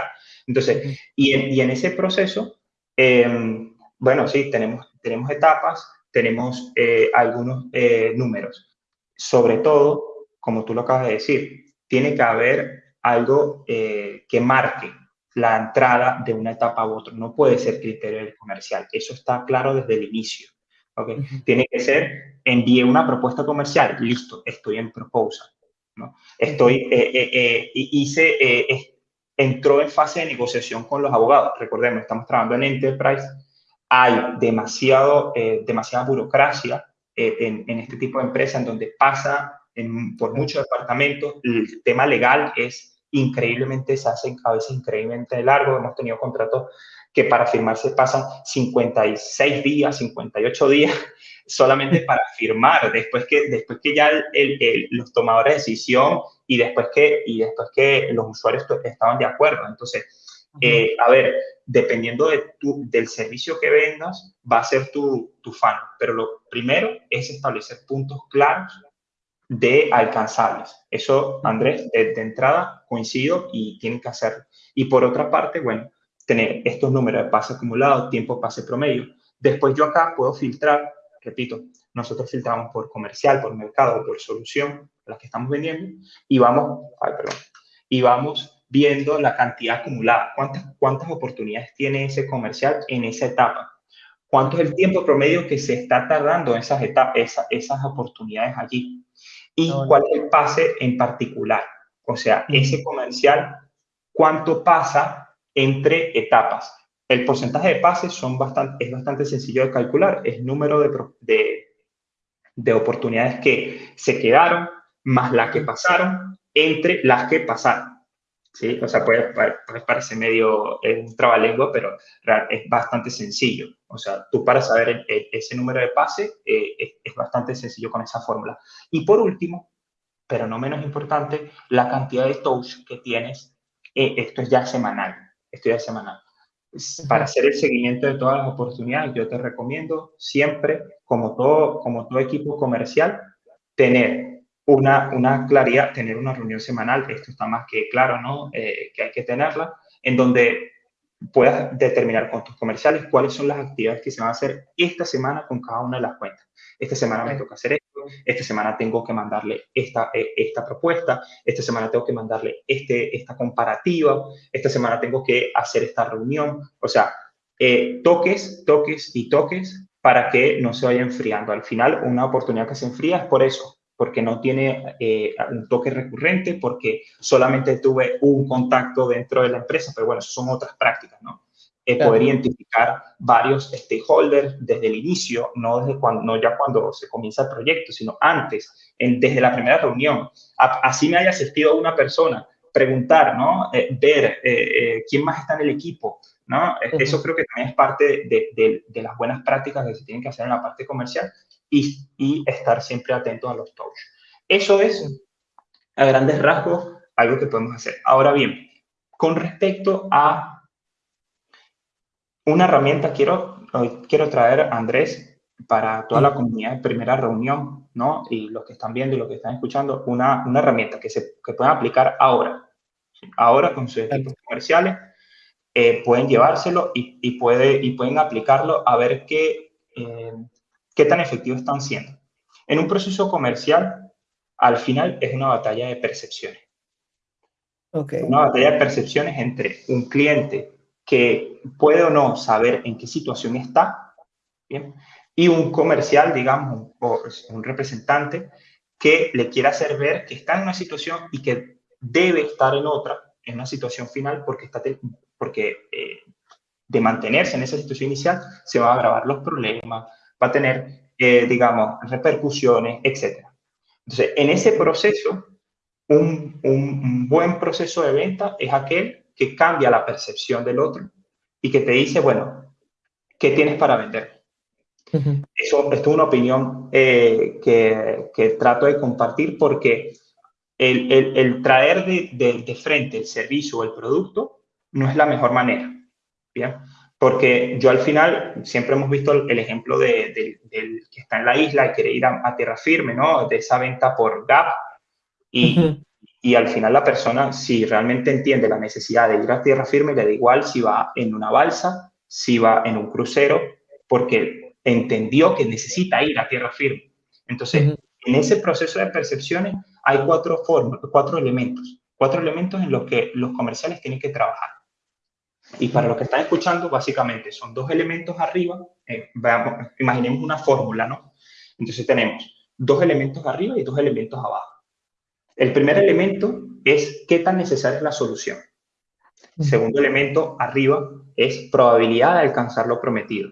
[SPEAKER 2] Entonces, y en, y en ese proceso, eh, bueno, sí, tenemos, tenemos etapas, tenemos eh, algunos eh, números. Sobre todo, como tú lo acabas de decir, tiene que haber algo eh, que marque la entrada de una etapa a otra. No puede ser criterio comercial. Eso está claro desde el inicio. ¿okay? Tiene que ser, envié una propuesta comercial, listo, estoy en proposal. ¿no? Estoy, hice, entró en fase de negociación con los abogados. Recordemos, estamos trabajando en Enterprise hay demasiado, eh, demasiada burocracia eh, en, este tipo de empresas en donde pasa por muchos departamentos, el tema legal es increíblemente, se hace a veces increíblemente largo, hemos tenido contratos que para firmarse pasan 56 días, 58 días solamente para firmar, después que, después que ya los tomadores de decisión y después que, y después que los usuarios estaban de acuerdo. Entonces, eh, a ver, dependiendo de tu, del servicio que vendas, va a ser tu, tu fan. Pero lo primero es establecer puntos claros de alcanzables. Eso, Andrés, de, entrada coincido y tienen que hacerlo. Y por otra parte, bueno, tener estos números de pase acumulado, tiempo pase promedio. Después yo acá puedo filtrar, repito, nosotros filtramos por comercial, por mercado, por solución, las que estamos vendiendo, y vamos, ay, perdón, y vamos viendo la cantidad acumulada, cuántas, cuántas oportunidades tiene ese comercial en esa etapa, cuánto es el tiempo promedio que se está tardando en esas, etapas, esas oportunidades allí y cuál es el pase en particular. O sea, ese comercial, cuánto pasa entre etapas. El porcentaje de pases son bastante, es bastante sencillo de calcular, es número de, de, de oportunidades que se quedaron más las que pasaron entre las que pasaron. ¿Sí? O sea, puede, parecer medio un trabalengua, pero es bastante sencillo. O sea, tú para saber ese número de pase eh, es, bastante sencillo con esa fórmula. Y por último, pero no menos importante, la cantidad de touch que tienes, eh, esto es ya semanal, esto ya es semanal. para hacer el seguimiento de todas las oportunidades, yo te recomiendo siempre, como todo, como todo equipo comercial, tener una, una claridad, tener una reunión semanal, esto está más que claro, ¿no? Eh, que hay que tenerla, en donde puedas determinar con tus comerciales cuáles son las actividades que se van a hacer esta semana con cada una de las cuentas. Esta semana me toca hacer esto, esta semana tengo que mandarle esta, eh, esta propuesta, esta semana tengo que mandarle este, esta comparativa, esta semana tengo que hacer esta reunión. O sea, eh, toques, toques y toques para que no se vaya enfriando. Al final, una oportunidad que se enfría es por eso, porque no tiene eh, un toque recurrente, porque solamente tuve un contacto dentro de la empresa, pero bueno, eso son otras prácticas, ¿no? Eh, poder identificar varios stakeholders desde el inicio, no, desde cuando, no ya cuando se comienza el proyecto, sino antes, en, desde la primera reunión. así me haya asistido una persona, preguntar, ¿no? Eh, ver quién más está en el equipo, ¿no? Eso creo que también es parte de, de, de, las buenas prácticas que se tienen que hacer en la parte comercial y, estar siempre atentos a los touch. Eso es, a grandes rasgos, algo que podemos hacer. Ahora bien, con respecto a una herramienta, quiero, quiero traer a Andrés para toda la comunidad de primera reunión, ¿no? Y los que están viendo y los que están escuchando, una, una herramienta que se que pueden aplicar ahora. Ahora con sus equipos comerciales, eh, pueden llevárselo y, y, puede, y pueden aplicarlo a ver qué, eh, qué tan efectivos están siendo. En un proceso comercial, al final es una batalla de percepciones. Okay. Una batalla de percepciones entre un cliente que puede o no saber en qué situación está, ¿bien? y un comercial, digamos, o un representante que le quiere hacer ver que está en una situación y que debe estar en otra, en una situación final, porque, está porque eh, de mantenerse en esa situación inicial se van a agravar los problemas, va a tener, eh, digamos, repercusiones, etc. Entonces, en ese proceso, un, un, buen proceso de venta es aquel que cambia la percepción del otro y que te dice, bueno, ¿qué tienes para vender? Eso, esto es una opinión eh, que, que, trato de compartir porque el, el, el traer de, de, de, frente el servicio o el producto no es la mejor manera. ¿bien? Porque yo al final siempre hemos visto el, ejemplo del de, que está en la isla y quiere ir a, tierra firme, ¿no? De esa venta por Gap. Y, y al final la persona, si realmente entiende la necesidad de ir a tierra firme, le da igual si va en una balsa, si va en un crucero, porque entendió que necesita ir a tierra firme. Entonces, en ese proceso de percepciones hay cuatro, formas, cuatro elementos, cuatro elementos en los que los comerciales tienen que trabajar. Y para los que están escuchando, básicamente son dos elementos arriba. Eh, veamos, imaginemos una fórmula, ¿no? Entonces tenemos dos elementos arriba y dos elementos abajo. El primer elemento es qué tan necesaria es la solución. El segundo elemento arriba es probabilidad de alcanzar lo prometido.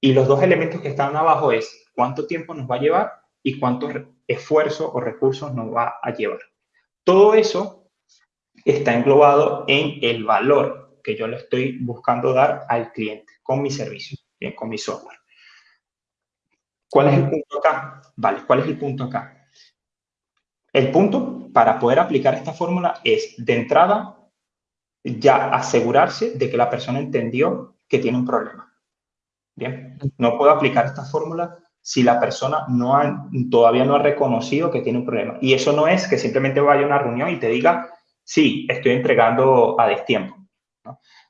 [SPEAKER 2] Y los dos elementos que están abajo es cuánto tiempo nos va a llevar y cuánto esfuerzo o recursos nos va a llevar. Todo eso está englobado en el valor que yo le estoy buscando dar al cliente con mi servicio, bien, con mi software. ¿Cuál es el punto acá? Vale, ¿cuál es el punto acá? El punto para poder aplicar esta fórmula es, de entrada, ya asegurarse de que la persona entendió que tiene un problema. Bien, no puedo aplicar esta fórmula si la persona no ha, todavía no ha reconocido que tiene un problema. Y eso no es que simplemente vaya a una reunión y te diga, sí, estoy entregando a destiempo.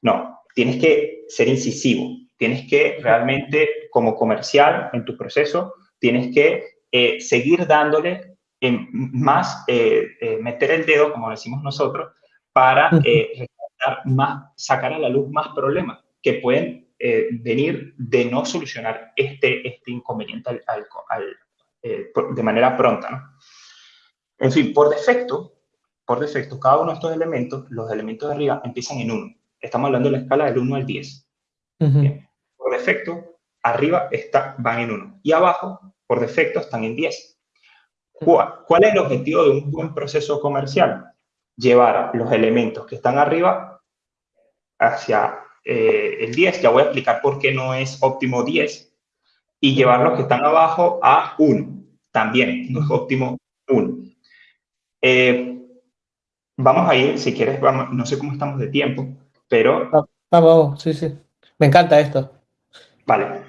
[SPEAKER 2] ¿No? tienes que ser incisivo, tienes que realmente, como comercial en tu proceso, tienes que eh, seguir dándole más, eh, eh, meter el dedo, como decimos nosotros, para más, sacar a la luz más problemas que pueden venir de no solucionar este, este inconveniente de manera pronta. En fin, por defecto, por defecto, cada uno de estos elementos, los elementos de arriba, empiezan en 1 estamos hablando de la escala del 1 al 10. Por defecto, arriba está, van en 1 y abajo, por defecto, están en 10. ¿Cuál, es el objetivo de un buen proceso comercial? Llevar los elementos que están arriba hacia eh, el 10. Ya voy a explicar por qué no es óptimo 10. Y llevar los que están abajo a 1. También no es óptimo 1. Eh, vamos a ir, si quieres, vamos, no sé cómo estamos de tiempo, pero
[SPEAKER 1] Vamos, sí, sí. Me encanta esto.
[SPEAKER 2] Vale.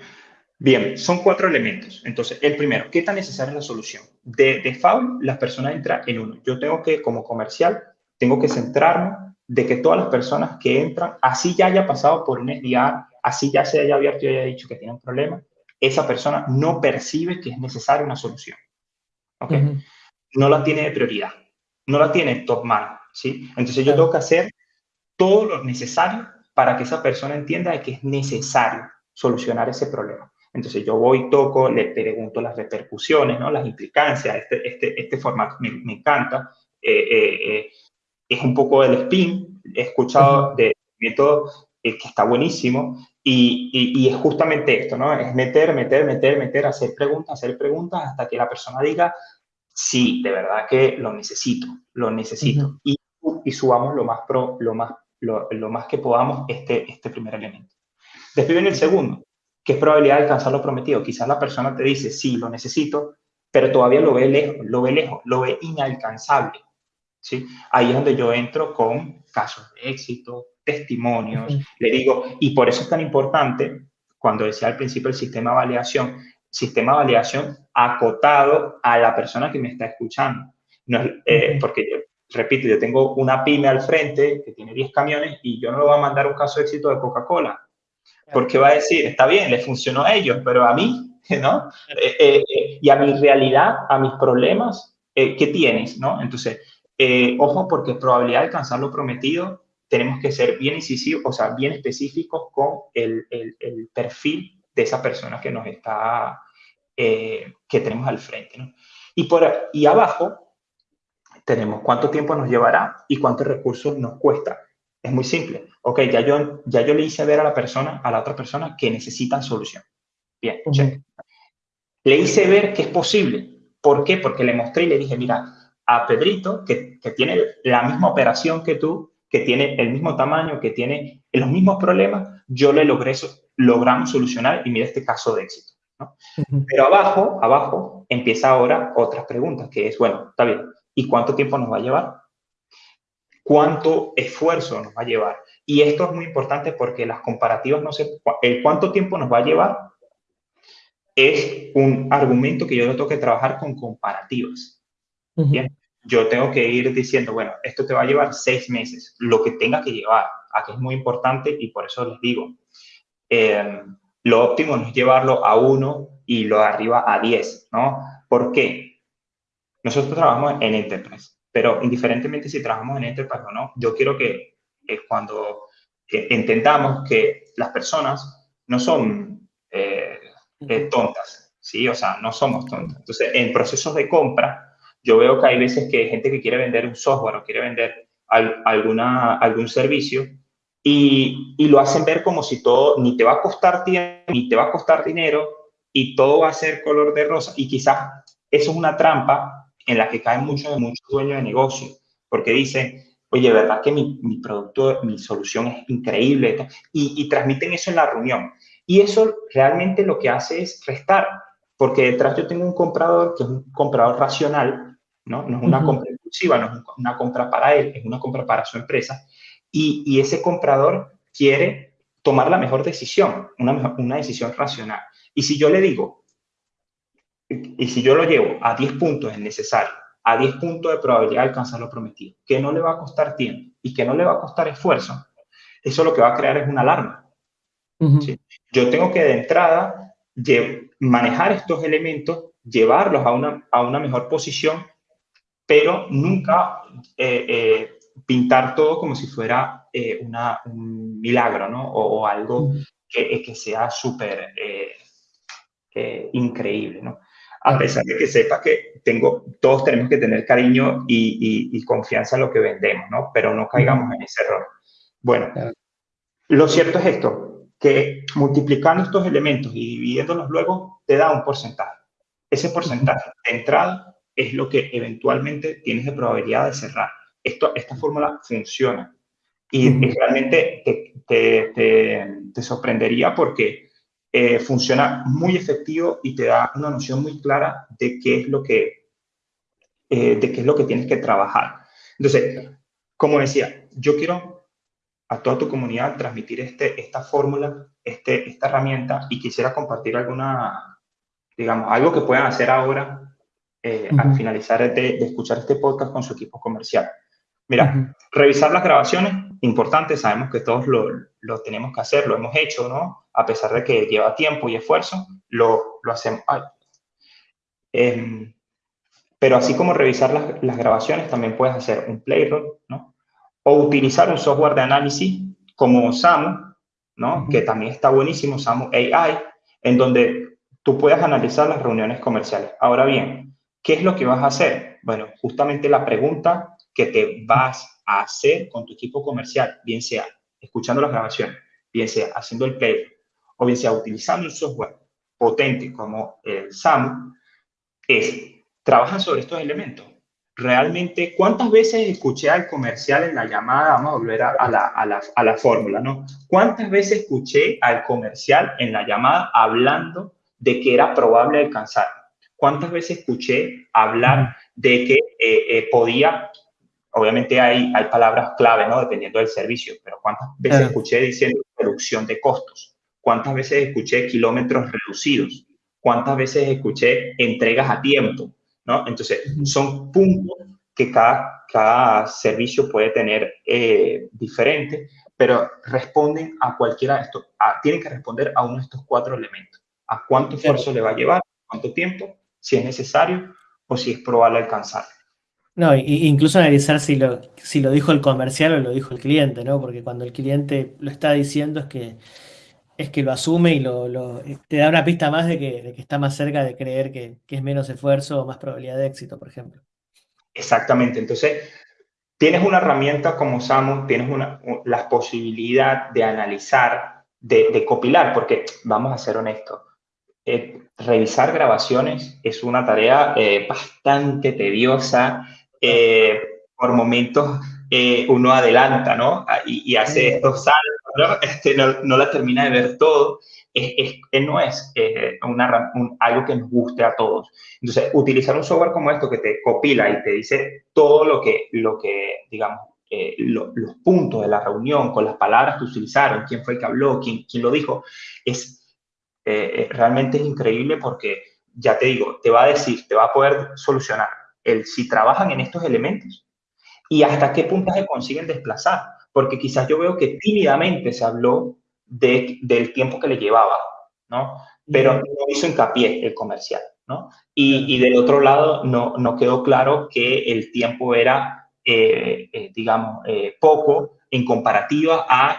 [SPEAKER 2] Bien, son cuatro elementos. Entonces, el primero, ¿qué tan necesaria es la solución? De default, las personas entran en uno. Yo tengo que, como comercial, tengo que centrarme de que todas las personas que entran, así ya haya pasado por un SDR, así ya se haya abierto y haya dicho que tiene un problema, esa persona no percibe que es necesaria una solución. ¿Ok? No la tiene de prioridad, no la tiene top mano, ¿sí? Entonces yo tengo que hacer todo lo necesario para que esa persona entienda que es necesario solucionar ese problema. Entonces yo voy, toco, le pregunto las repercusiones, ¿no? las implicancias, este, este, este formato me, encanta. Eh, eh, eh, es un poco el spin, he escuchado de método que está buenísimo y, y, es justamente esto, ¿no? Es meter, meter, meter, meter, hacer preguntas, hacer preguntas hasta que la persona diga, sí, de verdad que lo necesito, lo necesito. y, y, subamos lo más, pro, lo más, lo, lo, más que podamos este, este primer elemento. Después viene el segundo, que es probabilidad de alcanzar lo prometido. Quizás la persona te dice, sí, lo necesito, pero todavía lo ve lejos, lo ve lejos, lo ve inalcanzable. ¿sí? Ahí es donde yo entro con casos de éxito, testimonios, le digo, y por eso es tan importante, cuando decía al principio el sistema de validación, sistema de validación acotado a la persona que me está escuchando. No eh, Porque, yo, repito, yo tengo una pyme al frente que tiene 10 camiones y yo no le voy a mandar un caso de éxito de Coca-Cola. Porque va a decir, está bien, le funcionó a ellos, pero a mí, ¿no? Eh, eh, y a mi realidad, a mis problemas, ¿qué tienes, no? Entonces, ojo, porque probabilidad de alcanzar lo prometido tenemos que ser bien incisivos, o sea, bien específicos con el, el, perfil de esa persona que nos está, eh, que tenemos al frente. ¿no? Y, por, y abajo tenemos cuánto tiempo nos llevará y cuántos recursos nos cuesta. Es muy simple. Ok, ya yo, ya yo le hice ver a la persona, a la otra persona, que necesitan solución. Bien, Le hice ver que es posible. ¿Por qué? Porque le mostré y le dije, mira, a Pedrito, que, que tiene la misma operación que tú, que tiene el mismo tamaño, que tiene los mismos problemas, yo le logré, logramos solucionar y mira este caso de éxito. Pero abajo, abajo, empieza ahora otras preguntas, que es, bueno, está bien, ¿y cuánto tiempo nos va a llevar? ¿Cuánto esfuerzo nos va a llevar? Y esto es muy importante porque las comparativas no sé, el cuánto tiempo nos va a llevar es un argumento que yo lo tengo que trabajar con comparativas. Bien yo tengo que ir diciendo, bueno, esto te va a llevar seis meses, lo que tenga que llevar. Aquí es muy importante y por eso les digo, eh, lo óptimo no es llevarlo a uno y lo de arriba a diez, ¿no? ¿Por qué? Nosotros trabajamos en Enterprise, pero indiferentemente si trabajamos en Enterprise o no, yo quiero que cuando entendamos que las personas no son eh, eh, tontas, ¿sí? O sea, no somos tontas. Entonces, en procesos de compra, yo veo que hay veces que hay gente que quiere vender un software o quiere vender alguna, algún servicio y, y, lo hacen ver como si todo ni te va a costar tiempo, ni te va a costar dinero y todo va a ser color de rosa. Y quizás eso es una trampa en la que caen muchos muchos dueños de negocio, porque dicen, oye, ¿verdad que mi, mi producto, mi solución es increíble? Y, y transmiten eso en la reunión. Y eso realmente lo que hace es restar, porque detrás yo tengo un comprador que es un comprador racional, ¿no? es una compra impulsiva, no es una compra para él, es una compra para su empresa. Y, ese comprador quiere tomar la mejor decisión, una, una decisión racional. Y si yo le digo, y si yo lo llevo a 10 puntos es necesario, a 10 puntos de probabilidad de alcanzar lo prometido, que no le va a costar tiempo y que no le va a costar esfuerzo, eso lo que va a crear es una alarma. Yo tengo que de entrada manejar estos elementos, llevarlos a una, a una mejor posición pero nunca eh, eh, pintar todo como si fuera eh, una, un milagro, ¿no? O, algo que, que sea súper increíble, ¿no? A pesar de que sepa que tengo, todos tenemos que tener cariño y, y, confianza en lo que vendemos, ¿no? Pero no caigamos en ese error. Bueno, lo cierto es esto, que multiplicando estos elementos y dividiéndolos luego, te da un porcentaje. Ese porcentaje de entrada es lo que eventualmente tienes de probabilidad de cerrar. Esto, esta fórmula funciona y, realmente te, te, sorprendería porque eh, funciona muy efectivo y te da una noción muy clara de qué es lo que, eh, de qué es lo que tienes que trabajar. Entonces, como decía, yo quiero a toda tu comunidad transmitir este, esta fórmula, este, esta herramienta y quisiera compartir alguna, digamos, algo que puedan hacer ahora eh, al finalizar de, escuchar este podcast con su equipo comercial. Mira, revisar las grabaciones, importante, sabemos que todos lo, lo, tenemos que hacer, lo hemos hecho, ¿no? A pesar de que lleva tiempo y esfuerzo, lo, lo hacemos. Em, pero así como revisar las, las, grabaciones, también puedes hacer un playroll, ¿no? O utilizar un software de análisis como SAMU, ¿no? Que también está buenísimo, SAMU AI, en donde tú puedes analizar las reuniones comerciales. Ahora bien, ¿qué es lo que vas a hacer? Bueno, justamente la pregunta que te vas hacer con tu equipo comercial, bien sea escuchando las grabaciones, bien sea haciendo el play, o bien sea utilizando un software potente como el SAMU, es, trabajan sobre estos elementos. Realmente, ¿cuántas veces escuché al comercial en la llamada? Vamos a volver a, la, a, la, a la fórmula, ¿no? ¿Cuántas veces escuché al comercial en la llamada hablando de que era probable alcanzar? ¿Cuántas veces escuché hablar de que eh, eh, podía obviamente hay, hay palabras clave, ¿no? Dependiendo del servicio, pero ¿cuántas veces escuché diciendo reducción de costos? ¿Cuántas veces escuché kilómetros reducidos? ¿Cuántas veces escuché entregas a tiempo? ¿no? Entonces, son puntos que cada, cada servicio puede tener eh, diferente, pero responden a cualquiera de estos, tienen que responder a uno de estos cuatro elementos. ¿A cuánto esfuerzo le va a llevar? ¿Cuánto tiempo? Si es necesario o si es probable alcanzar.
[SPEAKER 1] No, incluso analizar si lo, si lo dijo el comercial o lo dijo el cliente, ¿no? Porque cuando el cliente lo está diciendo es que, es que lo asume y lo, te da una pista más de que, está más cerca de creer que, es menos esfuerzo o más probabilidad de éxito, por ejemplo.
[SPEAKER 2] Exactamente. Entonces, tienes una herramienta como Samu, tienes una, la posibilidad de analizar, de, copilar, porque vamos a ser honestos, eh, revisar grabaciones es una tarea eh, bastante tediosa eh, por momentos eh, uno adelanta, ¿no? Ah, y, hace estos saltos, ¿no? Este, no, la termina de ver todo. Es, es, no es eh, una, algo que nos guste a todos. Entonces, utilizar un software como esto que te copila y te dice todo lo que, lo que digamos, los puntos de la reunión, con las palabras que utilizaron, quién fue el que habló, quién, quién lo dijo, es realmente es increíble porque, ya te digo, te va a decir, te va a poder solucionar el si trabajan en estos elementos y hasta qué puntaje consiguen desplazar. Porque quizás yo veo que tímidamente se habló de, del tiempo que le llevaba, ¿no? Pero no hizo hincapié el comercial, ¿no? Y, y del otro lado no, no, quedó claro que el tiempo era, eh, eh, digamos, eh, poco en comparativa a,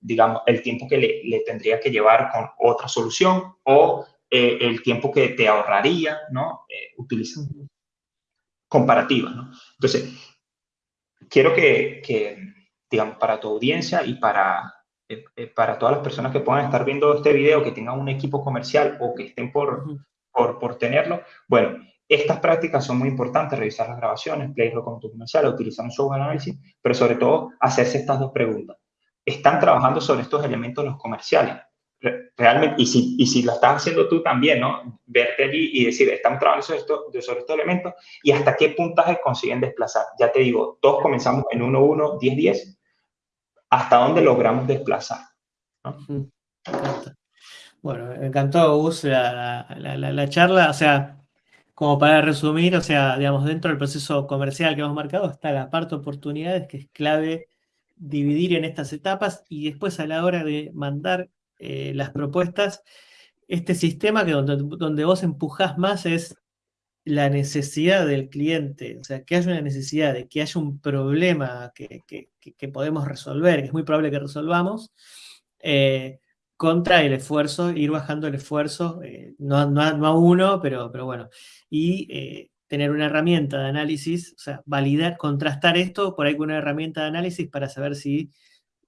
[SPEAKER 2] digamos, el tiempo que le, le, tendría que llevar con otra solución o el tiempo que te ahorraría, ¿no? utilizando comparativa, ¿no? Entonces, quiero que, digamos, para tu audiencia y para, eh, eh, para todas las personas que puedan estar viendo este video, que tengan un equipo comercial o que estén por, por, por tenerlo, bueno, estas prácticas son muy importantes, revisar las grabaciones, playroll con tu comercial, utilizar un software análisis, pero sobre todo hacerse estas dos preguntas. ¿Están trabajando sobre estos elementos los comerciales? Realmente, y si, y si lo estás haciendo tú también, ¿no? Verte allí y decir, estamos trabajando sobre, sobre estos elementos y hasta qué puntaje consiguen desplazar. Ya te digo, todos comenzamos en 1-1, 10-10, hasta dónde logramos desplazar.
[SPEAKER 1] Bueno, me encantó, Gus, la, la, la, charla, o sea, como para resumir, o sea, digamos, dentro del proceso comercial que hemos marcado está la parte de oportunidades, que es clave dividir en estas etapas y después a la hora de mandar eh, las propuestas, este sistema que donde, donde vos empujás más es la necesidad del cliente, o sea, que haya una necesidad de que haya un problema que, que, podemos resolver, que es muy probable que resolvamos, eh, contra el esfuerzo, ir bajando el esfuerzo, eh, no, no, no, a uno, pero, pero bueno, y tener una herramienta de análisis, o sea, validar, contrastar esto por ahí con una herramienta de análisis para saber si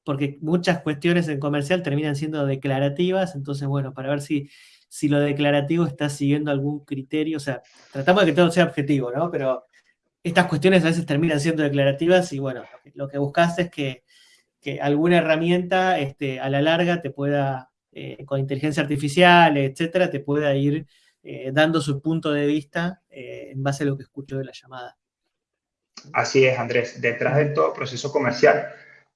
[SPEAKER 1] porque muchas cuestiones en comercial terminan siendo declarativas, entonces, bueno, para ver si, si lo declarativo está siguiendo algún criterio, o sea, tratamos de que todo sea objetivo, ¿no? Pero estas cuestiones a veces terminan siendo declarativas y, bueno, lo que, buscas es que, alguna herramienta este, a la larga te pueda, eh, con inteligencia artificial, etcétera, te pueda ir eh, dando su punto de vista eh, en base a lo que escucho de la llamada.
[SPEAKER 2] Así es, Andrés. Detrás de todo proceso comercial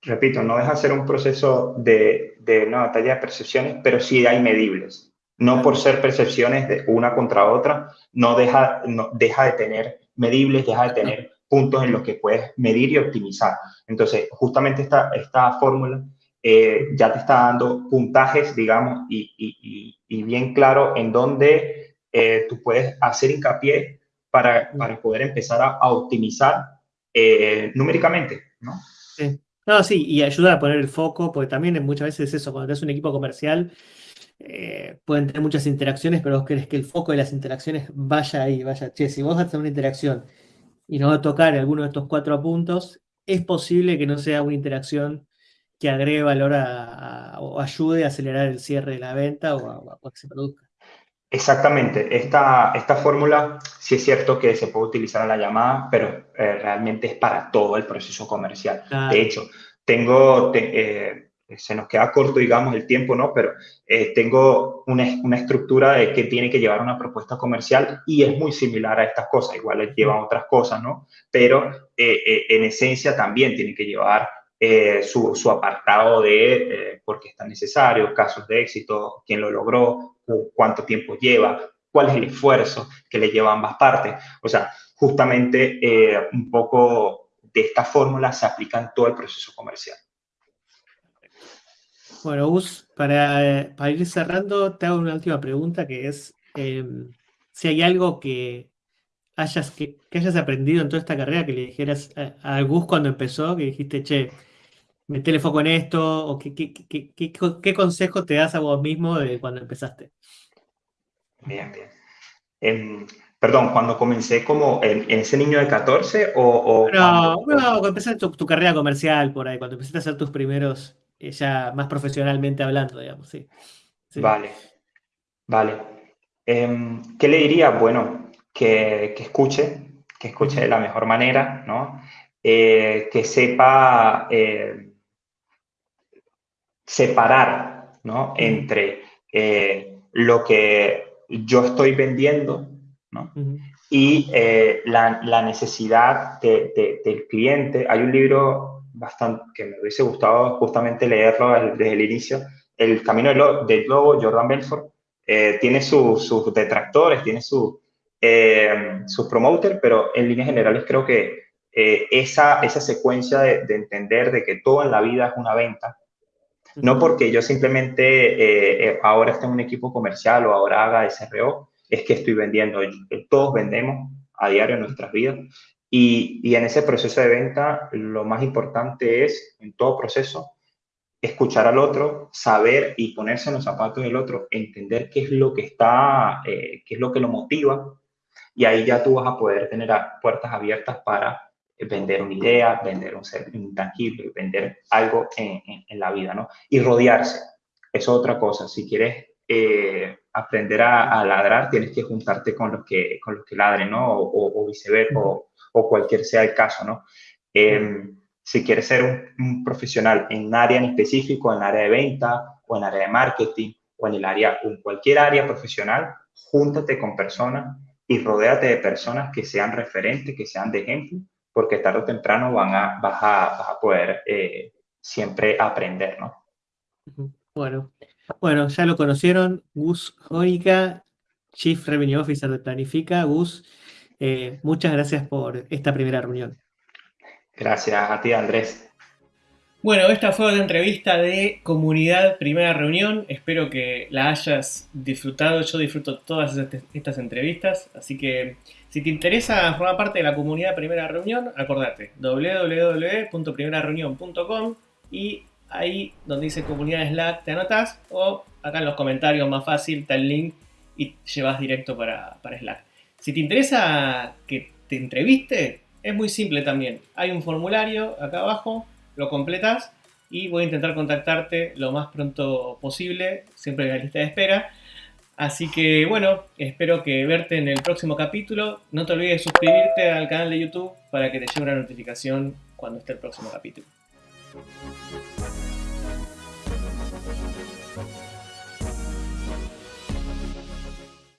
[SPEAKER 2] repito, no deja de ser un proceso de, de una batalla de percepciones, pero sí hay medibles. No por ser percepciones de una contra otra, no deja, no, deja de tener medibles, deja de tener puntos en los que puedes medir y optimizar. Entonces, justamente esta, esta fórmula eh, ya te está dando puntajes, digamos, y, y, y bien claro en dónde eh, tú puedes hacer hincapié para, para poder empezar a, a optimizar eh, numéricamente, ¿no?
[SPEAKER 1] Sí. No, sí, y ayuda a poner el foco, porque también muchas veces es eso, cuando tienes un equipo comercial, eh, pueden tener muchas interacciones, pero vos querés que el foco de las interacciones vaya ahí, vaya. Che, si vos haces una interacción y no va a tocar alguno de estos cuatro puntos, es posible que no sea una interacción que agregue valor a, o ayude a acelerar el cierre de la venta o a, a que se produzca.
[SPEAKER 2] Exactamente. Esta, esta fórmula sí es cierto que se puede utilizar en la llamada, pero eh, realmente es para todo el proceso comercial. Claro. De hecho, tengo, te, eh, se nos queda corto, digamos, el tiempo, ¿no? Pero eh, tengo una, una, estructura de que tiene que llevar una propuesta comercial y es muy similar a estas cosas. Igual llevan otras cosas, ¿no? Pero eh, en esencia también tiene que llevar eh, su, apartado de eh, por qué es tan necesario, casos de éxito, quién lo logró, cuánto tiempo lleva, cuál es el esfuerzo que le lleva a ambas partes. O sea, justamente eh, un poco de esta fórmula se aplica en todo el proceso comercial.
[SPEAKER 1] Bueno, Gus, para, para ir cerrando, te hago una última pregunta que es eh, si hay algo que hayas, que, que, hayas aprendido en toda esta carrera que le dijeras a, a Gus cuando empezó, que dijiste, che, metele foco en esto, o qué, qué, qué, qué, consejo te das a vos mismo de cuando empezaste?
[SPEAKER 2] Bien, bien. Eh, perdón, cuando comencé como en, en, ese niño de 14 o... o
[SPEAKER 1] no, cuando, no, cuando empezaste tu, tu, carrera comercial por ahí, cuando empezaste a hacer tus primeros, eh, ya más profesionalmente hablando, digamos, sí.
[SPEAKER 2] sí. Vale, vale. Eh, ¿Qué le diría? Bueno, que, que escuche, que escuche de la mejor manera, ¿no? Eh, que sepa eh, separar ¿no? entre eh, lo que yo estoy vendiendo ¿no? uh -huh. y eh, la, la, necesidad de, de, del cliente. Hay un libro bastante que me hubiese gustado justamente leerlo desde el inicio, El Camino del Lobo, Jordan Belfort. Eh, tiene sus su detractores, tiene su, eh, sus promoters, pero en líneas generales creo que esa, esa secuencia de, de entender de que todo en la vida es una venta, no porque yo simplemente eh, eh, ahora esté en un equipo comercial o ahora haga SRO, es que estoy vendiendo. Todos vendemos a diario en nuestras vidas. Y, y, en ese proceso de venta, lo más importante es, en todo proceso, escuchar al otro, saber y ponerse en los zapatos del otro, entender qué es lo que está, eh, qué es lo que lo motiva. Y ahí ya tú vas a poder tener puertas abiertas para vender una idea, vender un ser intangible, vender algo en, la vida, ¿no? Y rodearse, es otra cosa. Si quieres eh, aprender a, ladrar, tienes que juntarte con los que, con los que ladren, ¿no? O, viceversa, o, cualquier sea el caso, ¿no? Eh, si quieres ser un, un, profesional en un área en específico, en el área de venta, o en el área de marketing, o en el área, en cualquier área profesional, júntate con personas y rodéate de personas que sean referentes, que sean de ejemplo, porque tarde o temprano van a, vas, a, vas a poder eh, siempre aprender, ¿no?
[SPEAKER 1] Bueno, bueno, ya lo conocieron, Gus Jónica, Chief Revenue Officer de Planifica. Gus, eh, muchas gracias por esta primera reunión.
[SPEAKER 2] Gracias a ti, Andrés.
[SPEAKER 3] Bueno, esta fue otra entrevista de Comunidad Primera Reunión. Espero que la hayas disfrutado. Yo disfruto todas estas entrevistas, así que si te interesa formar parte de la comunidad Primera Reunión, acordate www.primerareunión.com y ahí donde dice comunidad Slack te anotas o acá en los comentarios más fácil está el link y llevas directo para, para Slack. Si te interesa que te entreviste, es muy simple también. Hay un formulario acá abajo lo completas y voy a intentar contactarte lo más pronto posible, siempre en la lista de espera. Así que bueno, espero que verte en el próximo capítulo. No te olvides de suscribirte al canal de YouTube para que te llegue una notificación cuando esté el próximo capítulo.